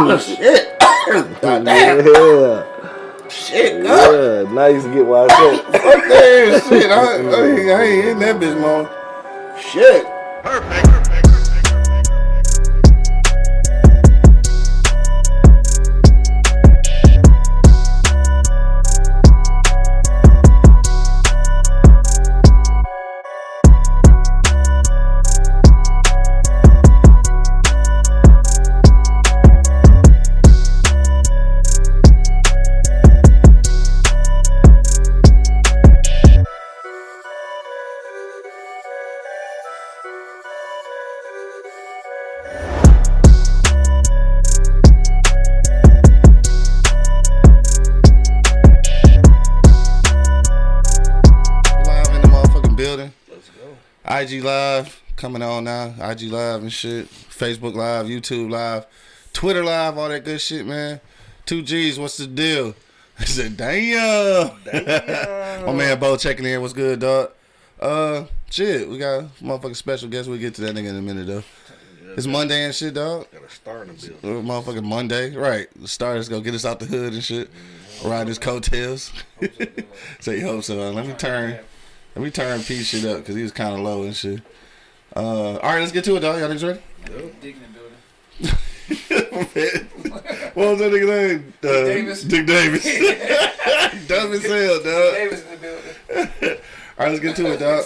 Oh, shit. God damn. Yeah. Shit, God. Yeah. Now you can get why I said. Fuck that shit. I, I, ain't- I ain't hitting that bitch, man. Shit. Live IG Live coming on now. IG Live and shit. Facebook Live, YouTube Live, Twitter Live, all that good shit, man. Two G's, what's the deal? I said, damn. My man Bo checking in. What's good, dog? Uh, shit, we got a motherfucking special guest. We'll get to that nigga in a minute, though. It's Monday and shit, dog. Got a star in the building. motherfucking Monday, right? The stars go get us out the hood and shit. Ride his coattails. Say hope so. Let me turn, let me turn Pete shit up because he was kind of low and shit. Uh, all right, let's get to it, dog. Y'all niggas ready? Dick in the building. what was that nigga name? Uh, Davis. Dick Davis. Dumb as hell, dog. Davis in the building. All right, let's get to it, dog.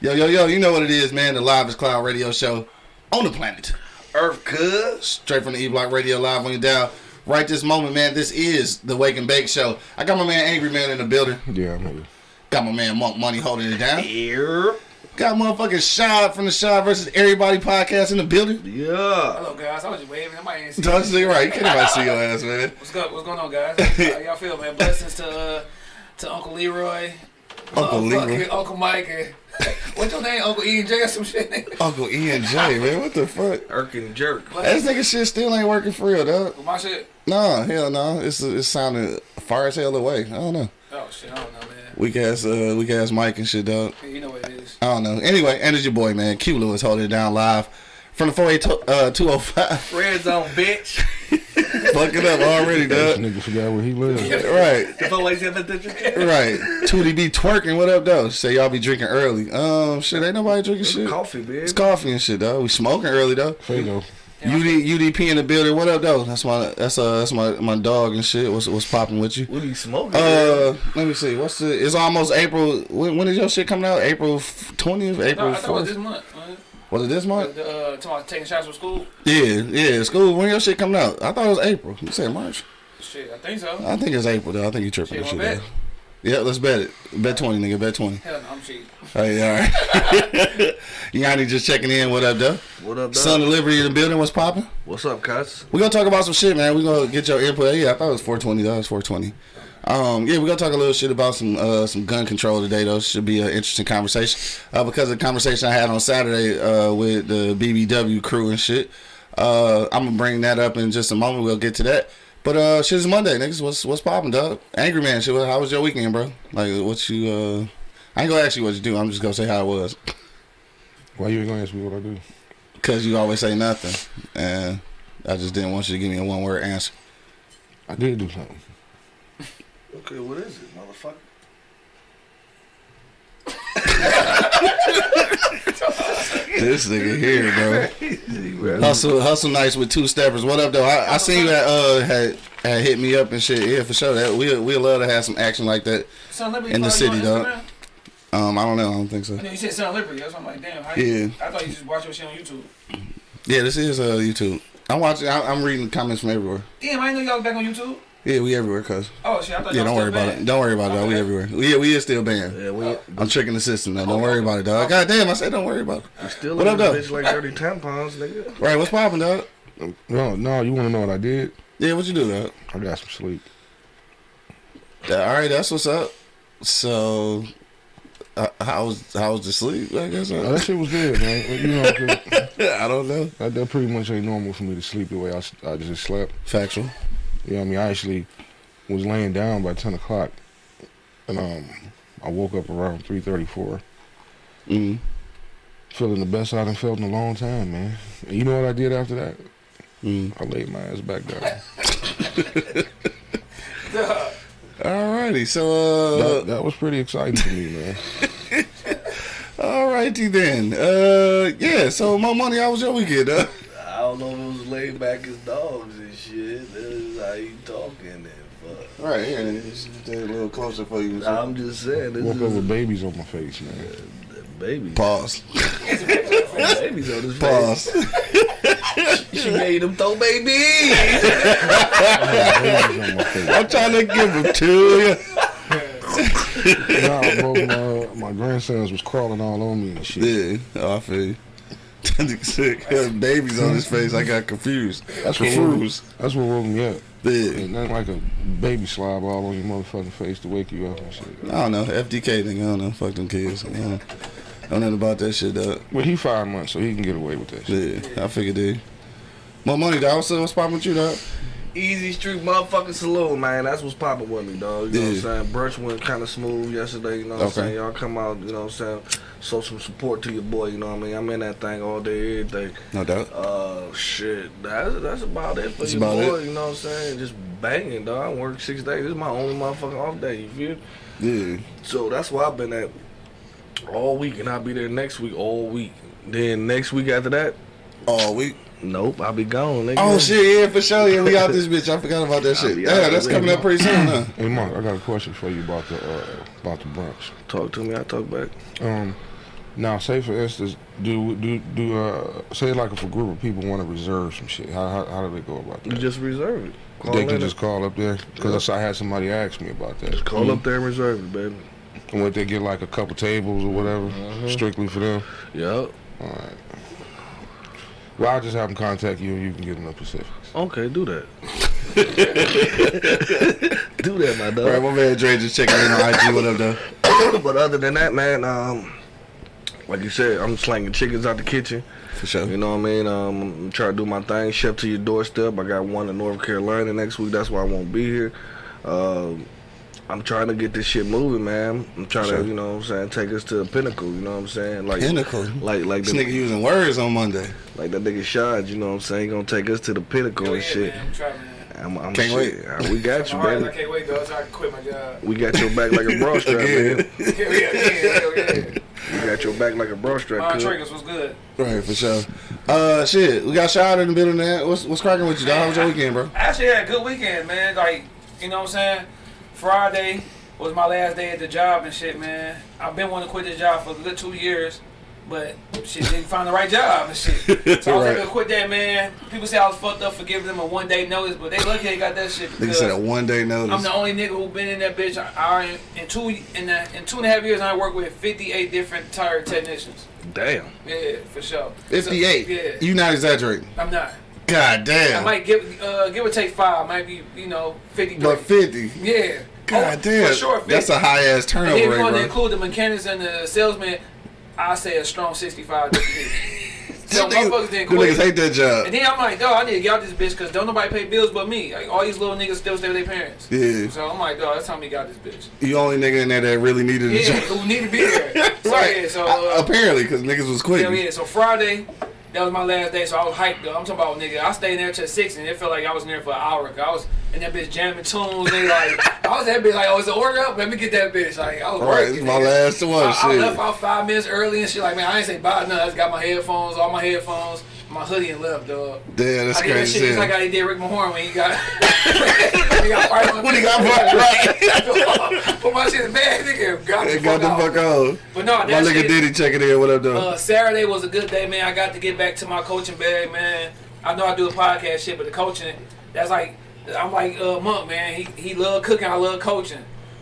Yo, yo, yo, you know what it is, man. The Live is Cloud radio show on the planet. Earth Cuz. Straight from the E Block Radio Live on your dial. Right this moment, man, this is the Wake and Bake Show. I got my man Angry Man in the building. Yeah, I'm here. Got my man Monk Money holding it down. Here. Got motherfucking Shad from the Shad versus Everybody podcast in the building. Yeah. Hello, guys. I was just waving. Somebody ain't see Don't me. you right? You can't nobody see your ass, man. What's, go, what's going on, guys? How y'all feel, man? Blessings to uh, to Uncle Leroy, Uncle motherfucking Leroy. Uncle Mike, and what's your name? Uncle E and J or some shit. Uncle E and J, man. What the fuck? Irk and Jerk. That nigga shit still ain't working for real, dog. With my shit. Nah, hell no. It's it's sounding far as hell away. I don't know. Oh shit, I don't know, man. Weak ass, uh, weak ass Mike and shit, dog. You know what it is. I don't know. Anyway, and it's your boy, man. Q Lewis holding it down live from the 48 uh, 205. Red Zone, bitch. Fuck it up already, This nigga forgot where he lives. Right. The police have a ditcher. Right. Tootie be twerking. What up, though? Say y'all be drinking early. Um, shit, ain't nobody drinking shit. Coffee, baby. It's coffee and shit, though. We smoking early, though. Fago. UD, UDP in the building. What up, though? That's my that's uh that's my my dog and shit. What's what's popping with you? What are you smoking? Uh, let me see. What's the? It's almost April. When, when is your shit coming out? April twentieth, No, April I thought it was this fourth. month. Was it this month? Uh, talking about taking shots from school. Yeah, yeah. School. When your shit coming out? I thought it was April. You said March. Shit, I think so. I think it's April though. I think you tripping. Shit, Shit, wanna shit bet? Yeah, let's bet it. Bet twenty, nigga. Bet twenty. Hell no, I'm cheap. Hey, all right. Yanni just checking in. What up, though? what up, dog? Son of Liberty in the building. What's popping? What's up, cuz? We gonna talk about some shit, man. We gonna get your input. Yeah, I thought it was 420. That was 420. Um, yeah, we gonna talk a little shit about some uh, some gun control today. Though should be an interesting conversation uh, because of the conversation I had on Saturday uh, with the BBW crew and shit. Uh, I'm gonna bring that up in just a moment. We'll get to that. But uh, shit is Monday, niggas. What's what's popping, dog? Angry man, shit. How was your weekend, bro? Like, what you? Uh, I ain't gonna ask you what you do. I'm just gonna say how it was. Why you ain't gonna ask me what I do? Cause you always say nothing, and I just didn't want you to give me a one word answer. I did do something. Okay, what is it, motherfucker? This nigga here, bro. Hustle, hustle nights with two steppers. What up, though? I, I seen you that uh had had hit me up and shit. Yeah, for sure. That we we love to have some action like that. Liberty In the city, dog. Instagram? Um, I don't know. I don't think so. You said of Liberty. That's why I'm like, damn. How Yeah. you, I thought you just watch your shit on YouTube. Yeah, this is uh YouTube. I'm watching. I, I'm reading comments from everywhere. Damn, I didn't know y'all back on YouTube. Yeah, we everywhere, cuz. Oh shit, I thought Yeah, y'all don't worry about banned. it. Don't worry about it. Dog. We everywhere. We yeah, we is still banned. Yeah, we, I'm tricking the system now. Don't worry about it, dog. God damn, I said don't worry about it. we still What in up, this though? bitch like 30 tampons, nigga. Right, what's popping, dog? No, no, you wanna know what I did? Yeah, what you do, dog? I got some sleep. Yeah, all right, that's what's up. So, uh, how was how was the sleep? I guess. Oh, that shit was good, man. You know, 'cause I don't know. that, that pretty much ain't normal for me to sleep the way I, I just slept. Factual. You know what I mean? I actually was laying down by 10 o'clock. And um, I woke up around 3.34. Mm. Feeling the best I done felt in a long time, man. And you know what I did after that? Mm. I laid my ass back down. Alrighty, so uh, that, that was pretty exciting to me, man. alrighty then. Uh, yeah. So, my money. How was your weekend? Uh? I don't know if it was laid back as dogs and shit. That is how you talking and fuck. Right here, just a little closer for you. I'm just saying, this Woke is up with babies on my face, man. baby. Pause. Babies on his face. Pause. She made him throw babies. babies on my face. I'm trying to give them to you. Nah, both my, my grandsons was crawling all on me and shit. Yeah, oh, I feel you. That nigga sick. Had babies on his face. I got confused. That's what confused. That's what woke me up. Yeah. Ain't nothing like a baby slob all on your motherfucking face to wake you up and shit. I don't know. FDK thing. I don't know. Fuck them kids. I don't know, I don't know nothing about that shit, dog. Well, he five months, so he can get away with that shit. Yeah, I figured dude. More money, dog. What's, what's poppin' with you, dog? Easy Street motherfucking saloon, man. That's what's popping with me, dog. You know Yeah. what I'm saying? Brunch went kind of smooth yesterday. You know what I'm saying? Y'all come out. You know what I'm saying? Show some support to your boy. You know what I mean? I'm in that thing all day, every day. No doubt. Uh, shit. That's that's about it for That's your boy. it. You know what I'm saying? Just banging, dog. I work six days. This is my only motherfucking off day. You feel? Yeah. So that's where I've been at all week, and I'll be there next week all week. Then next week after that, All week. Nope, I'll be gone. Nigga. Oh shit, yeah, for sure. Yeah, we out this bitch. I forgot about that shit. Yeah, that's coming up pretty soon, huh? Hey, Mark, I got a question for you about the uh, about the brunch. Talk to me. I talk back. Um, now, say for instance, do do do uh, say like if a group of people want to reserve some shit, how how, how do they go about that? You just reserve it. Call they can just call up there because I had somebody ask me about that. Just call up there and reserve it, baby. And what they get like a couple tables or whatever, Mhm. strictly for them? Yep. All right. Well, I'll just have them contact you and you can get them the specifics. Okay, do that. do that, my dog. right, my man Dre just checking in on IG. What up, though? but other than that, man, um, like you said, I'm slanging chickens out the kitchen. For sure. You know what I mean? Um, I'm trying to do my thing. Chef to your doorstep. I got one in North Carolina next week. That's why I won't be here. Um, I'm trying to get this shit moving, man. I'm trying Sure. to, you know what I'm saying, take us to the pinnacle. You know what I'm saying? Like, Pinnacle. like, like, This the, nigga using words on Monday. like that nigga Shad. You know what I'm saying? He gonna take us to the pinnacle Hell and yeah, shit. man. I'm trying, man. I'm, I'm Can't shit. Uh, We got you, My heart is, I baby. can't wait though, I can quit my job. We got your back like a bra strap, man. Hell yeah, yeah, yeah. We got your back like a bra strap. My cuz. triggers was good. Right, for sure. Uh, shit, we got Shad in the building. There. What's what's cracking with you, dog? How was your weekend, bro? I actually had a good weekend, man. Like, you know what I'm saying? Friday was my last day at the job and shit, man. I've been wanting to quit this job for a good two years, but shit didn't find the right job and shit. So I was Right. able to quit that, man. People say I was fucked up for giving them a one day notice, but they lucky they got that shit Nigga because said a one day notice. I'm the only nigga who been in that bitch. I, I in two in, the, in two and a half years, I worked with 58 different tire technicians. Damn. Yeah, for sure. So, 58. yeah, You not exaggerating. I'm not. God damn. I might give uh, give or take five, might be you know 53. But 50. Yeah. God Oh, damn. For sure, 50. That's a high ass And turnover then if you rate, want to include the mechanics and the salesman, I say a strong 65. to me. so motherfuckers didn't them niggas quit. hate that job. And then I'm like, dog, I need to get out this bitch because don't nobody pay bills but me. Like all these little niggas still stay with their parents. Yeah. So I'm like, dog, that's how me got this bitch. You only nigga in there that really needed a Yeah, job. who need to be there. So right. yeah, so Uh, uh, apparently, because niggas was quitting. yeah, so Friday, that was my last day, so I was hyped though. I'm talking about nigga, I stayed in there till six and it felt like I was in there for an hour. 'cause I was in that bitch jamming tunes and like I was that bitch like, oh, it's an order up, let me get that bitch. Like I was Right, working. this is my nigga. last one. I, I left out five minutes early and shit. Like man, I ain't say bye nothing. I just got my headphones, all my headphones, my hoodie and left, dog. Damn, that's I did that shit just like hell. I did Rick Mahorn when he got when he got fired When he got fired, right. Put my shit in the bag, nigga. Got, They the got the fuck fuck out. But no, My nigga shit, Diddy checking in. What up, though? uh, Saturday was a good day, man. I got to get back to my coaching bag, man. I know I do a podcast shit, but the coaching, that's like, I'm like uh, Monk, man. He he love cooking, I love coaching.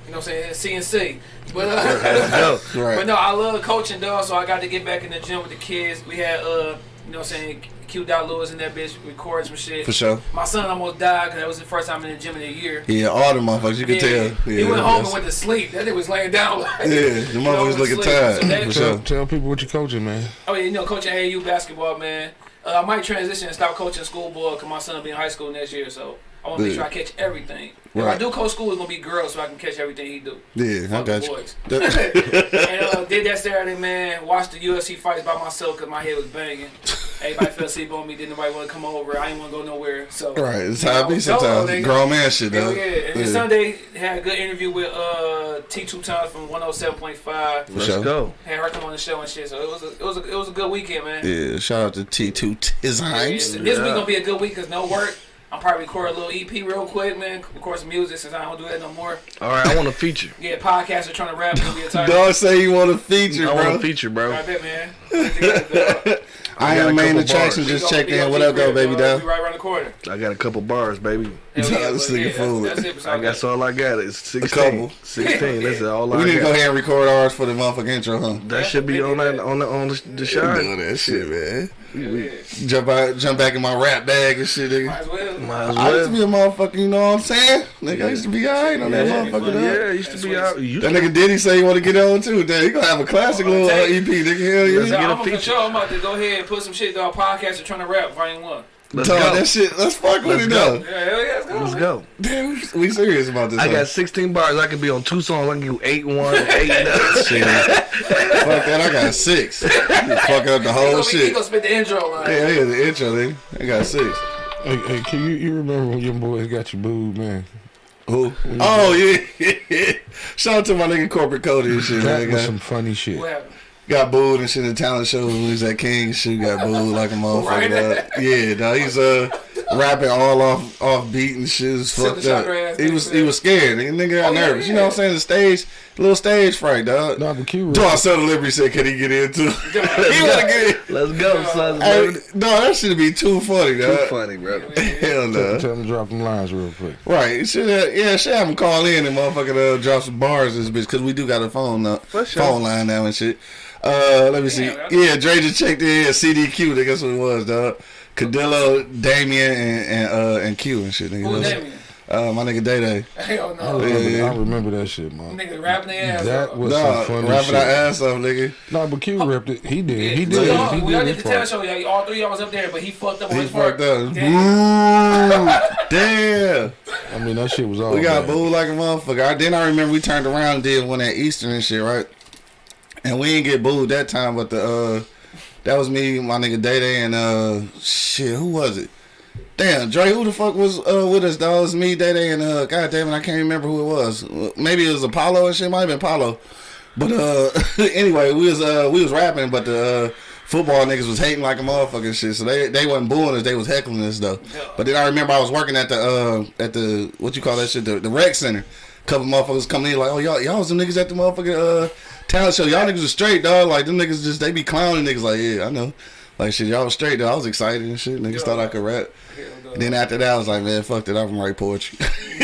You know what I'm saying? CNC. But uh, right. but no, I love coaching, dog. So I got to get back in the gym with the kids. We had uh, you know what I'm saying, Q. Dot Lewis in that bitch recording some shit. For sure. My son almost died because that was the first time in the gym in a year. Yeah, all the motherfuckers, you can tell. Yeah, he went home and went to sleep. That nigga was laying down. Like, Yeah, the know, motherfuckers looking tired. So that- For Tell, sure. tell people what you're coaching, man. Oh yeah, you know, coaching AAU basketball, man. Uh, I might transition and stop coaching school schoolboy because my son will be in high school next year. So I want to make sure I catch everything. If I do coach school, it's gonna be girls, so I can catch everything he do. Yeah, I got the you. boys. That- and uh, did that Saturday, man. Watched the UFC fights by myself because my head was banging. everybody fell asleep on me. Didn't nobody want to come over. I didn't want to go nowhere. So Right, it's you how it be sometimes. nigga. Grown man shit, though. yeah. And then Sunday had a good interview with uh T two times from one oh seven point five. For Let's sure. go. Had her come on the show and shit. So it was a, it was a, it was a good weekend, man. Yeah, shout out to T2 This Times. week gonna be a good week cause no work. I'm probably record a little EP real quick, man. Record some music since I don't do that no more. All right, I want a feature. Yeah, podcaster trying to rap. Gonna be a title. Dog say you want a feature, I want bro. a feature, bro. I bet, man. Put it together. I got a am main attraction. Just We gonna checked be in. What up, though, baby? dog. Dog? Be right around the corner. I got a couple bars, baby. Hell yeah, This nigga yeah, fool. That's, that's it. I guess all I got is 16. couple. 16. That's all I got. We need to go got. ahead and record ours for the motherfucking intro, huh? That should be on that on the on the, the Doing that shit, man. Hell yeah. Jump out, jump back in my rap bag and shit, nigga. Might as well. Might as well. I used to be a motherfucker, you know what I'm saying? Nigga, I used to be alright on that Yeah, motherfucker, dog. yeah, it used to be out. You That nigga Diddy say he want to get on too. Damn, he gonna have a classic little uh, EP, nigga. Hell So yeah. get a I'm for feature. sure. I'm about to go ahead and put some shit on podcast and trying to rap volume one. Let's Dog, go. that shit, let's fuck with Let's it go. though. Yeah, hell yeah, let's go. Let's go. Damn, we serious about this. I huh? got 16 bars. I could be on two songs. I can do eight one, eight nothing. shit. fuck that, I got six. You fuck up the He whole gonna, be, he gonna spit the intro line. Yeah, yeah, the intro, nigga. I got six. Hey, hey, can you, you remember when your boys got you booed, man? Who? Oh yeah, yeah. Shout out to my nigga corporate Cody and shit. That Man. was some funny shit. What happened? Got booed and shit in talent show when he was at King and shit. Got booed like a motherfucker. Right. dog. Yeah, dog. He's uh rapping all off off beat and shit. It's Silver fucked up. He was nigga. he was scared. Nigga, nigga got Oh, yeah, nervous. You know what I'm saying? The stage, little stage fright, dog. Nah, but Q Dog Southern Delivery said, "Can he get in too?" he want to get in. Let's go, son. Hey, no, that should be too funny, dog. Too funny, bro. Hell no. Tell him to drop them lines real quick. Right, you should have, yeah, should have him call in and motherfucking uh, drop some bars this bitch because we do got a phone uh, For sure. phone line now and shit. Uh, let me see. Yeah, that's- Dre just checked in. CDQ, nigga, that's what it was, dog. Cadillo, Damien, and and, uh, and Q and shit, nigga. Who That's- Damien? Uh, my nigga Day Day. Hell I no. remember, yeah. I remember that shit, man. Nigga rapping their ass That off. was Nah, some funny rapping shit. our ass off, nigga. Nah, but Q ripped it. He did. He did. y'all- He when y'all did did the talent part. show, y'all, three of y'all was up there, but he fucked up on He his part. up. Damn. Damn. I mean, that shit was all. We got bad. booed like a motherfucker. I, then I remember we turned around and did one at Eastern and shit, right? And we didn't get booed that time, but the uh that was me, my nigga Day Day, and uh shit, who was it? Damn, Dre, who the fuck was uh with us, dog? It was me, Day Day, and uh God damn it, I can't remember who it was. Maybe it was Apollo and shit, might have been Apollo. But uh anyway, we was uh we was rapping, but the uh football niggas was hating like a motherfucker and shit. So they they wasn't booing us, they was heckling us though. But then I remember I was working at the uh at the what you call that shit, the, the rec center. Couple motherfuckers coming in like, oh y'all y'all was them niggas at the motherfucking uh talent show. Y'all niggas are straight, dog. Like them niggas just they be clowning niggas like, yeah, I know. Like shit, y'all was straight though. I was excited and shit. Niggas thought I could rap. Then after that, I was like, man, fuck it. I can write poetry.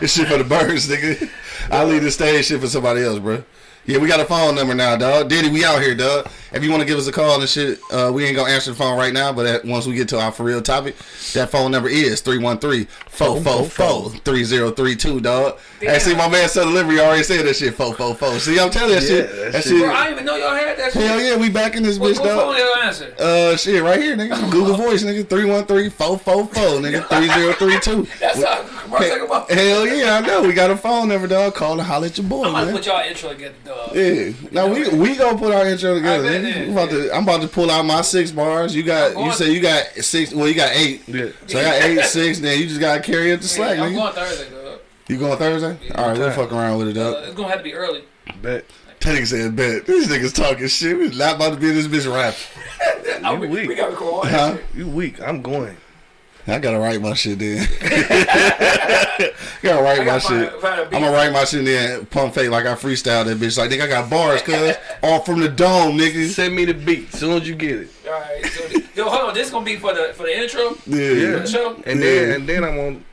this shit for the birds, nigga. I leave the stage shit for somebody else, bro. Yeah, we got a phone number now, dog. Diddy, we out here, dog. If you want to give us a call and shit, uh, we ain't gonna answer the phone right now, but at, once we get to our for real topic, that phone number is 313-444-3032, dog. Hey, see, my man said delivery already said that shit, 444. See, I'm telling you that Yeah, shit. that That shit- shit. Bro, I didn't even know y'all had that shit. Hell yeah, we back in this What, bitch, what phone dog. y'all answer? Uh, shit, right here, nigga. Google Voice, nigga. 313-444, nigga. 3032. That's how commercial talking about. Hell yeah, I know. We got a phone number, dog. Call and holler at your boy, I'm about to man. put y'all intro together, dog. Yeah. Now we we gonna put our intro together. I bet nigga. it, We about to, I'm about to pull out my six bars. You got you say you got six. Well, you got eight. Yeah. So I got eight, six. Then you just gotta carry up the slack, Yeah, I'm nigga. going Thursday, dog. You going Thursday? All right, we'll fuck around with it, Uh, dog. it's gonna have to be early. Bet. That nigga said, "Bet these niggas talking shit. We not about to be in this bitch rap." You weak. we gotta record all Huh? You weak. I'm going. I gotta write my shit then. gotta write I my gotta shit. find, find a beat. I'm gonna write my shit then pump fake like I freestyle that bitch. Like nigga, I got bars, cuz all from the dome, nigga. Send me the beat soon as you get it. All right, so yo, hold on. This is gonna be for the for the intro for Yeah. the show. And Yeah. then and then I'm on.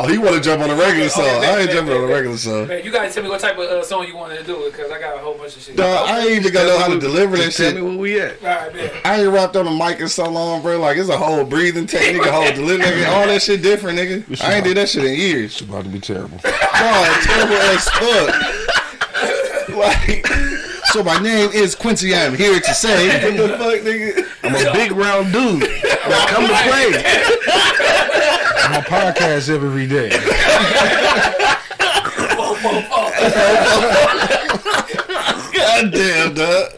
Oh, he want to jump on a regular Okay, song. bet, I ain't bet, jumping bet, on a regular song. Man, you gotta tell me what type of uh, song you want to do it, cause I got a whole bunch of shit. Dog, I ain't even gonna know how to deliver that Just tell me where we at. All right, man. I ain't rapped on a mic in so long, bro. Like it's a whole breathing technique, a whole delivery, nigga. All that shit different, nigga. I ain't did that shit in years. It's about to be terrible. Dog, terrible as fuck. Like, so my name is Quincy. I'm here to say, what the fuck, nigga? I'm a big round dude. Now come to play. I'm podcast every day. God damn, dog.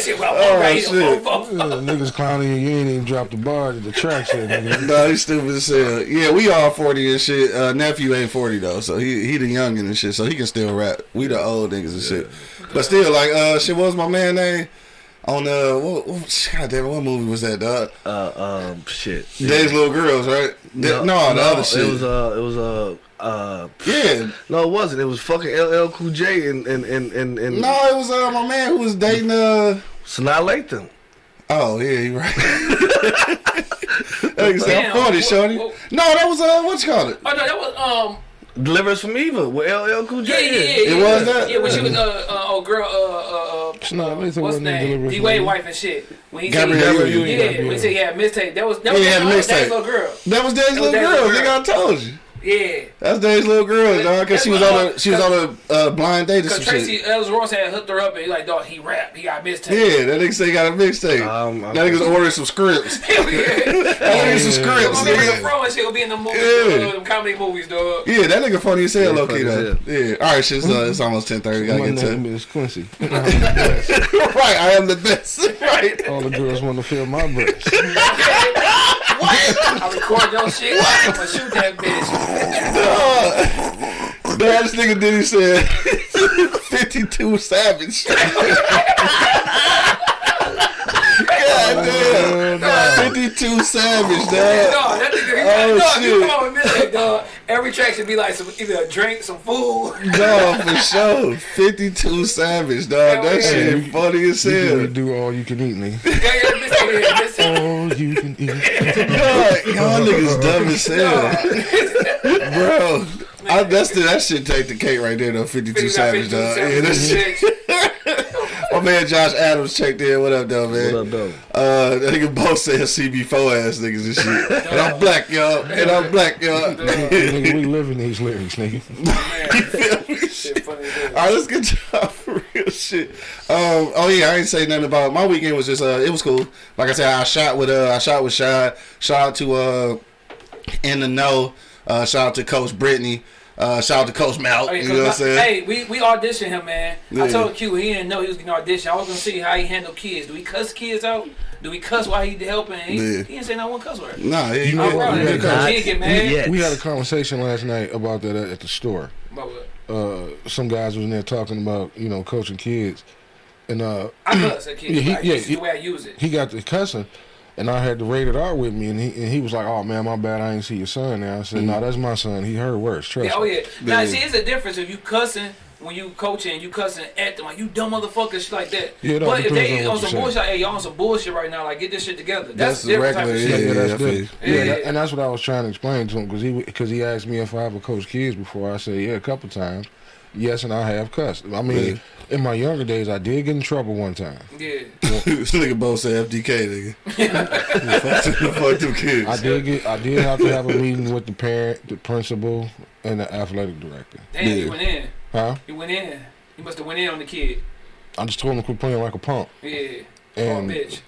Shit, well, Oh, right here, shit. fo- fo- Yeah, niggas clowning you. You ain't even dropped the bar at the track set, nigga. No, he's stupid as hell. Yeah, we all forty and shit. Uh, nephew ain't forty though, so he he the youngin and shit, so he can still rap. We the old niggas and shit. But still, like, uh, shit, what was my man name? On uh, what, what, God damn, what movie was that, dog? Uh, um, shit. Daddy's Little Girls, right? No, no, the other shit. It was uh, it was uh, uh, yeah. no, it wasn't. It was fucking LL Cool J and and and and, and No, it was uh, my man who was dating uh. Sanaa Lathan. Oh yeah, you right. Like I said, I'm Damn, forty, what- shorty. what- No, that was uh, what you call it? Oh no, that was um. Deliver Us from Eva with LL Cool J. Yeah, yeah, yeah. It yeah, was that? Yeah, when she was uh, uh oh girl uh uh, uh It's not- what's wasn't name? Deliverance D Wade wife and shit. When he Gabrielle said, Union. yeah, Gabrielle. when he said he had a mistake. That was that was, he had a that was mistake. little girl. That was Dave's little Dave's girl. little Nigga, I told you. Yeah. That's Dave's little girl, dog. Cause she was on a she was on a uh, blind date or Cause some Tracee shit. Ellis Ross had hooked her up and he like, dog, he rap, he got mistake. Yeah, that nigga say he got a mixtape. Um, that nigga's ordering some scripts. yeah. That nigga some scripts, Remember the nigga. pro and shit will be in the movies, Yeah. uh, them comedy movies, dog. Yeah, that nigga funny as hell, Yeah, low key funny though. Yeah. All right, shit. So it's almost ten thirty. Gotta My get to. name is Quincy. right, I am the best. right. All the girls want to feel my breast. I record your shit, I'm gonna shoot that bitch. Dog, this nigga did he said 52 Savage. God damn. 52 Savage, dog. Dog, that nigga, Oh, dog, you shit. come on with mistake, dog. Every track should be like some either a drink, some food. No, for sure. 52 Savage, dog. That shit funny as hell. You can hell. do all you can eat, nigga. Yeah, yeah, mistake, yeah, mistake. All you can eat. God, y'all niggas dumb as hell. Bro, I, that's the, that shit take the cake right there, though. 52 Savage, dog. Yeah, that shit. My man Josh Adams checked in. What up, though, man? What up, though? Uh, that nigga both said CB4 ass niggas and shit. And I'm black, y'all. And I'm black, y'all. nigga, we live in these lyrics, nigga. Shit funny as hell. All right, let's get to for real shit. Um, oh yeah, I ain't say nothing about my weekend. Was just uh, it was cool. Like I said, I shot with uh, I shot with Shad. Shout out to uh, in the know. Uh, shout out to Coach Brittany. Uh, shout out to Coach Mal. Oh, yeah, you know what I'm 'cause my- saying? Hey, we, we auditioned him, man. Yeah. I told Q he didn't know he was getting auditioned. I was gonna see how he handled kids. Do we cuss kids out? Do we cuss while he helping? He, Yeah. he didn't say not one cuss word. Nah, yeah, you know, proud of you him. He didn't get mad. Yes. We had a conversation last night about that at at the store. But what? Uh, some guys was in there talking about you know coaching kids, and uh, I cuss at kids. Yeah, he- like, yeah, he- the way I use it. he got the cussing, and I had the rated R with me, and he and he was like, "Oh man, my bad, I ain't see your son." Now I said, "No, mm-hmm. that's my son. He heard worse. Trust Yeah, oh me." yeah. Now Yeah. see, it's a difference if you cussing when you coaching, you cussing at them like you dumb motherfuckers shit like that. Yeah, no, but if they on on some you say. bullshit, hey, y'all on some bullshit right now. Like get this shit together. That's, That's different type of regular, shit. yeah, Yeah, that's feel good. Yeah, Yeah. and that's what I was trying to explain to him because he because he asked me if I ever coached kids before. I said yeah, a couple times. Yes, and I have cussed. I mean, in my younger days, I did get in trouble one time. Yeah. this nigga both said FDK, nigga. fuck, them- kids. I did get I did have to have a meeting with the parent, the principal, and the athletic director. Damn, Yeah. you went in. Huh? You went in. You must have went in on the kid. I just told him to quit playing like a punk. Yeah. And oh, bitch.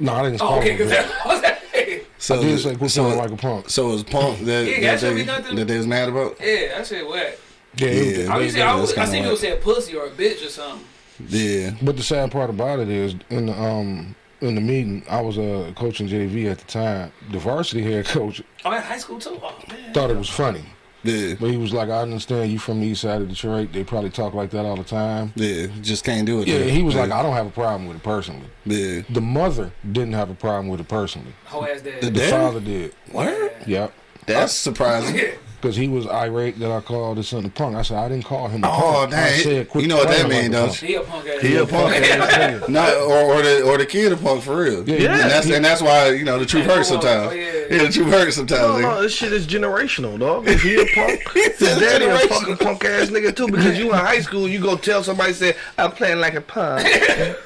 no, I didn't Oh, call okay, him. because that. that was So, I did say quit so, playing like a punk. so it was Punk that, Yeah, that, that should they, be that they was mad about? Yeah, I said wet. Yeah, it- Yeah. I they- used to, I, that's was, I kinda seen people whack. say pussy or a bitch or something. Yeah. But the sad part about it is, in the um in the meeting, I was uh, coaching JV at the time. The varsity head coach Oh, in high school too. Oh man. thought it was funny, Yeah. but he was like, "I understand you from the east side of Detroit. They probably talk like that all the time." Yeah. Just can't do it. Yeah, there. he was yeah. like, "I don't have a problem with it personally." Yeah. The mother didn't have a problem with it personally. Whole ass dad. The The Damn. father did. Word? Yep. That's surprising. Yeah. Because he was irate that I called his son a punk. I said, I didn't call him a Oh, punk. I said, quit You know what that playing mean, like a punk. you? He a punk ass. He a punk ass. Not or, or the or the kid a punk for real. Yeah, Yeah. And that's and that's why you know the truth hurts sometimes. oh, yeah. yeah. the truth hurts sometimes. No, no, this shit is generational, dog. If he a punk, his said daddy a fucking punk ass nigga too. Because you in high school, you go tell somebody say I'm playing like a punk.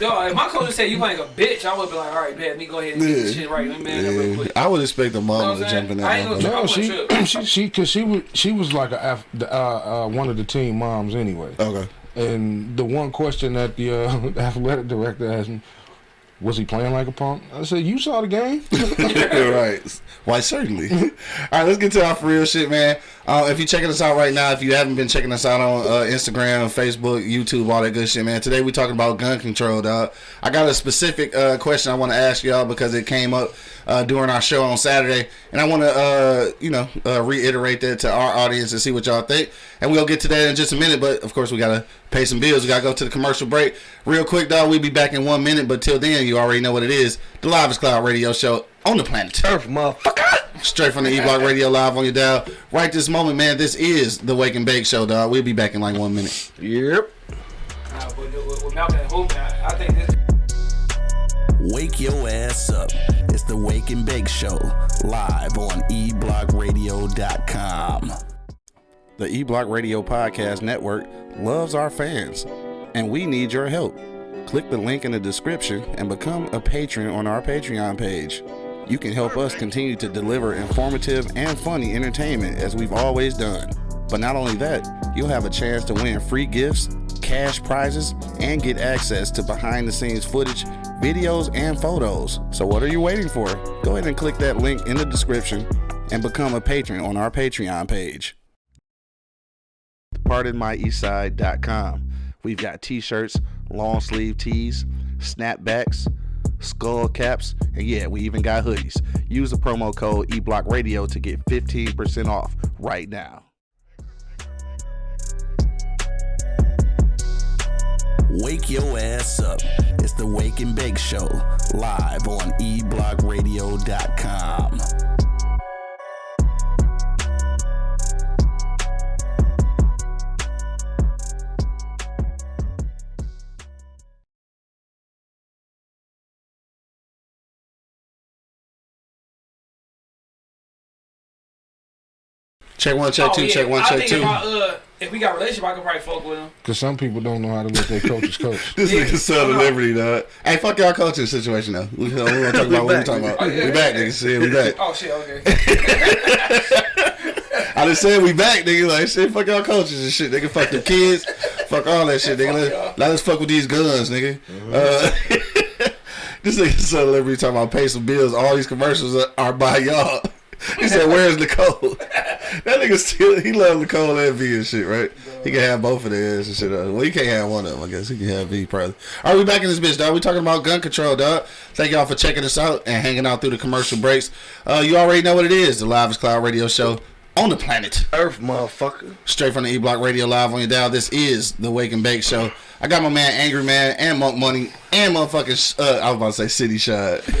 Yo, if my coach said you playing a bitch, I would be like, all right, bet me go ahead and get this shit right. Let me man up real quick. I would expect the You know mama to jump in saying? I ain't gonna motherfucker. No, I she, wouldn't she, she, cause she was, she was like a, uh, uh, one of the team moms anyway. Okay. And the one question that the uh, athletic director asked me, was he playing like a punk? I said, you saw the game. right. Why, certainly. All right, let's get to our for real shit, man. Uh, if you're checking us out right now, if you haven't been checking us out on uh, Instagram, Facebook, YouTube, all that good shit, man. Today we're talking about gun control, dog. I got a specific uh, question I want to ask y'all because it came up uh, during our show on Saturday, and I want to, uh, you know, uh, reiterate that to our audience and see what y'all think. And we'll get to that in just a minute, but of course we gotta pay some bills. We gotta go to the commercial break real quick, dog. We'll be back in one minute, but till then, you already know what it is: the Livest Cloud Radio Show on the planet Earth, motherfucker. Straight from the E Block Radio Live on your dial. Right this moment, man. This is the Wake and Bake Show, dog. We'll be back in like one minute. Yep. Nah, with, with Malcolm and Hoop, I, I think this. Wake your ass up. It's the Wake and Bake Show, live on eblockradio.com. The E Block Radio Podcast Network loves our fans, and we need your help. Click the link in the description and become a patron on our Patreon page. You can help us continue to deliver informative and funny entertainment as we've always done. But not only that, you'll have a chance to win free gifts, cash prizes, and get access to behind the scenes footage, videos, and photos. So, what are you waiting for? Go ahead and click that link in the description and become a patron on our Patreon page. PardonMyEastside.com. We've got t shirts, long sleeve tees, snapbacks, skull caps, and yeah, we even got hoodies. Use the promo code eBlockRadio to get 15% off right now. Wake your ass up. It's the Wake and Bake Show, live on eblockradio.com. Check one, check Oh, two, yeah. check one, I check think two. If, I, uh, if we got a relationship, I could probably fuck with him. Because some people don't know how to let their coaches coach. This Yeah. nigga Son of Liberty, dog. Hey, fuck y'all coaching situation though. We, we gonna talk about what we talking about. Oh, yeah. We back, nigga. Shit, we back. Oh shit, okay. I just said we back, nigga. Like shit, fuck y'all coaches and shit. Nigga, fuck the kids, fuck all that shit, nigga. Let, let us fuck with these guns, nigga. Uh, this nigga Son of Liberty talking about pay some bills. All these commercials are, are by y'all. He said, "Where's Nicole?" that nigga still he love Nicole and V and shit, right? He can have both of their ass and shit. Well, he can't have one of them. I guess he can have V probably. All right, we back in this bitch, dog. We talking about gun control, dog. Thank y'all for checking us out and hanging out through the commercial breaks. Uh, you already know what it is. The Livest Cloud Radio Show on the planet. Earth, motherfucker. Straight from the E Block Radio Live on your dial. This is the Wake and Bake Show. I got my man Angry Man and Monk Money and motherfucking uh, I was about to say City Shot.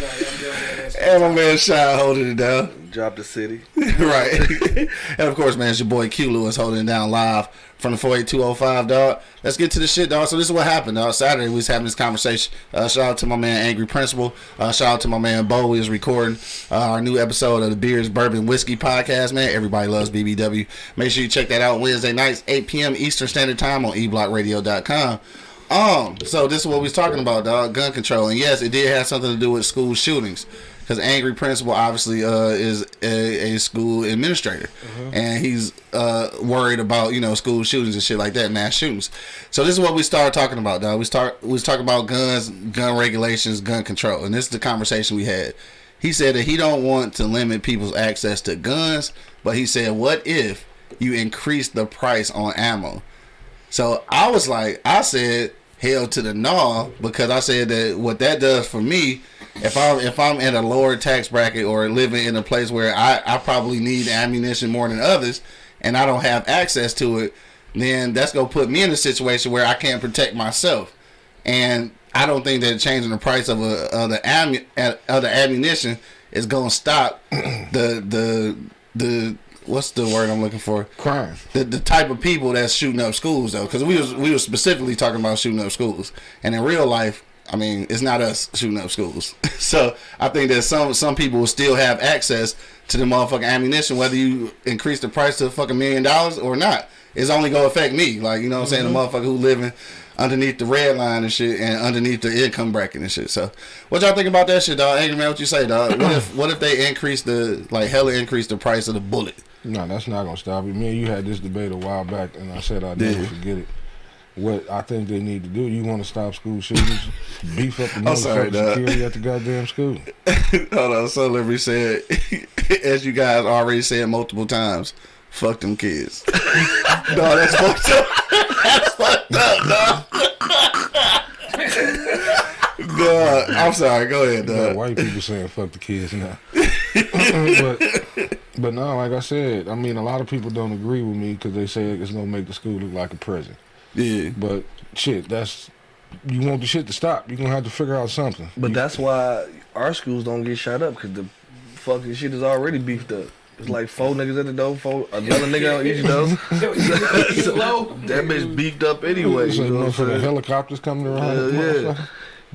And my man Shad holding it down. Drop the city. right. and of course, man, it's your boy Q Lewis holding it down live from the 48205, dog. Let's get to the shit, dog. So this is what happened, dog. Saturday we was having this conversation. Uh, shout out to my man Angry Principal. Uh, shout out to my man Bo. We was recording uh, our new episode of the Beers Bourbon Whiskey podcast, man. Everybody loves BBW. Make sure you check that out Wednesday nights, 8 p.m. Eastern Standard Time on eblockradio.com. Um, so this is what we was talking about, dog. Gun control, and yes, it did have something to do with school shootings, because angry principal obviously uh, is a, a school administrator, and he's uh, worried about you know school shootings and shit like that, mass shootings. So this is what we started talking about, dog. We start we was talking about guns, gun regulations, gun control, and this is the conversation we had. He said that he don't want to limit people's access to guns, but he said, what if you increase the price on ammo? So I was like, I said hell to the no because I said that what that does for me, if I'm if I'm in a lower tax bracket or living in a place where I, I probably need ammunition more than others and I don't have access to it, then that's gonna put me in a situation where I can't protect myself. And I don't think that changing the price of a of the ammu- of the ammunition is gonna stop the the the what's the word I'm looking for? Crime. the, the type of people that's shooting up schools though. Because we was we was specifically talking about shooting up schools. And in real life i mean it's not us shooting up schools. So i think that some some people will still have access to the motherfucking ammunition whether you increase the price to a fucking million dollars or not. It's only gonna affect me. Like you know what i'm saying? The mm-hmm. motherfucker who living underneath the red line and shit and underneath the income bracket and shit. So what y'all think about that shit dog angry man what you say dog what if what if they increase the like hella increase the price of the bullet No, that's not gonna stop it. Me and you had this debate a while back, and I said I'd never Yeah. forget it. what I think they need to do. You want to stop school shootings? beef up the motherfucking security at the goddamn school. Hold on, so Liberty said, as you guys already said multiple times, fuck them kids. no, that's fucked up. That's fucked up, dog. God, I'm sorry. Go ahead, dog. white people saying fuck the kids now. Uh-uh, but but no, like I said, I mean a lot of people don't agree with me because they say it's gonna make the school look like a prison. Yeah, But shit, that's you want the shit to stop. You're gonna have to figure out something. But You- that's why our schools don't get shot up because the fucking shit is already beefed up. It's like four niggas at the door, four another nigga on each door. Yo, you- you. That bitch beefed up anyway. so You know what I'm motherfucking saying? helicopters coming around. Hell yeah. motherfucker.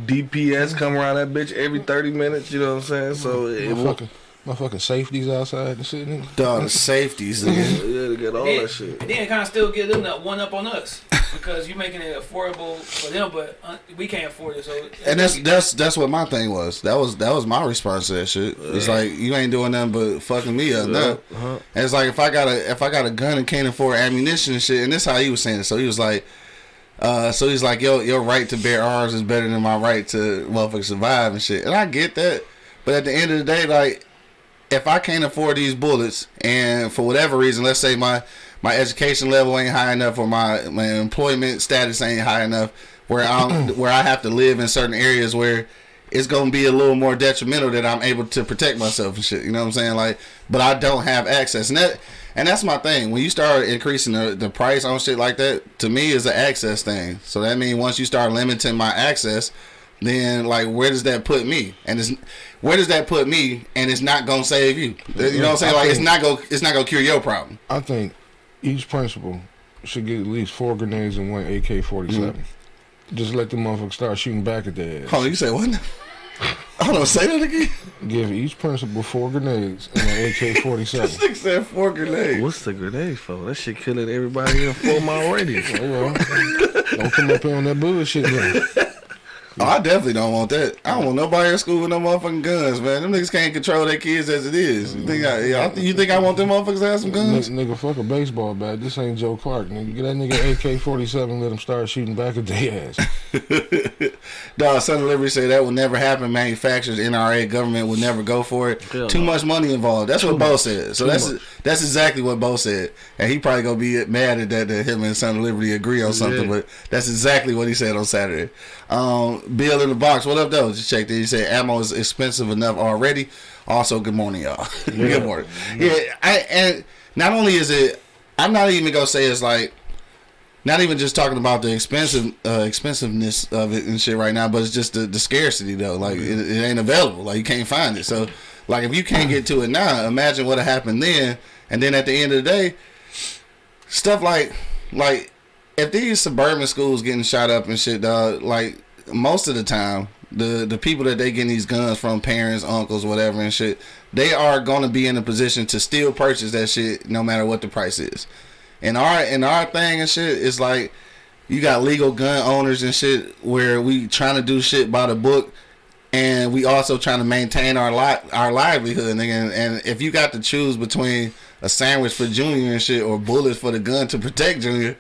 DPS come around that bitch every 30 minutes, you know what I'm saying? So it will Motherfucking, motherfucking safeties outside and shit. nigga. dog. The safeties. nigga. yeah, to get all Then, that shit. and then kind of still get them that one up on us because you're making it affordable for them, but uh, we can't afford it. So And that's that's that's what my thing was. That was that was my response to that shit. It's like you ain't doing nothing but fucking me up. now. Uh-huh. And it's like if I got a if I got a gun and can't afford ammunition and shit, and this how he was saying it. So he was like, uh, so he's like, yo, your right to bear arms is better than my right to motherfucker survive and shit. And I get that, but at the end of the day, like, if I can't afford these bullets, and for whatever reason, let's say my my education level ain't high enough, or my my employment status ain't high enough, where I'm where I have to live in certain areas where it's gonna be a little more detrimental that I'm able to protect myself and shit. You know what I'm saying? Like, but I don't have access, and that and that's my thing. When you start increasing the, the price on shit like that, to me is an access thing. So that means once you start limiting my access, then like where does that put me? And it's where does that put me? And it's not gonna save you. You know what I'm saying? Like it's not gonna it's not gonna cure your problem. I think each principal should get at least four grenades and one AK 47. Mm-hmm. Just let the motherfuckers start shooting back at their ass. Hold on, you say what? Hold on, say that again. Give each principal four grenades and an AK 47. This nigga said four grenades. What's the grenade for? That shit killing everybody in a four mile radius. Oh, well. Don't come up here on that bullshit. Then. Oh, I definitely don't want that. I don't want nobody in school with no motherfucking guns, man. Them niggas can't control their kids as it is. You think I? Yeah, I think, you think I want them motherfuckers to have some guns? Nigga, nigga, fuck a baseball bat. This ain't Joe Clark. Nigga, get that nigga AK 47, let him start shooting back at their ass. Dog, Son of Liberty say that will never happen. Manufacturers, NRA, government would never go for it. Hell Too no. much money involved. That's what Bo said. So Too that's much. that's exactly what Bo said. And he probably gonna be mad at that that him and Son of Liberty agree on something, Yeah. but that's exactly what he said on Saturday. Um, Bill in the box, what up though? Just checked it. He said ammo is expensive enough already. Also, good morning, y'all. good morning. Yeah, I and not only is it, I'm not even gonna say it's like not even just talking about the expensive uh, expensiveness of it and shit right now, but it's just the, the scarcity though. Like it, it ain't available. Like you can't find it. So like if you can't get to it now, imagine what happened then. And then at the end of the day, stuff like like if these suburban schools getting shot up and shit, dog. Like most of the time, the the people that they getting these guns from, parents, uncles, whatever and shit, they are gonna be in a position to still purchase that shit no matter what the price is. And our and our thing and shit is like you got legal gun owners and shit where we trying to do shit by the book and we also trying to maintain our li- our livelihood nigga. And, and if you got to choose between a sandwich for junior and shit or bullets for the gun to protect junior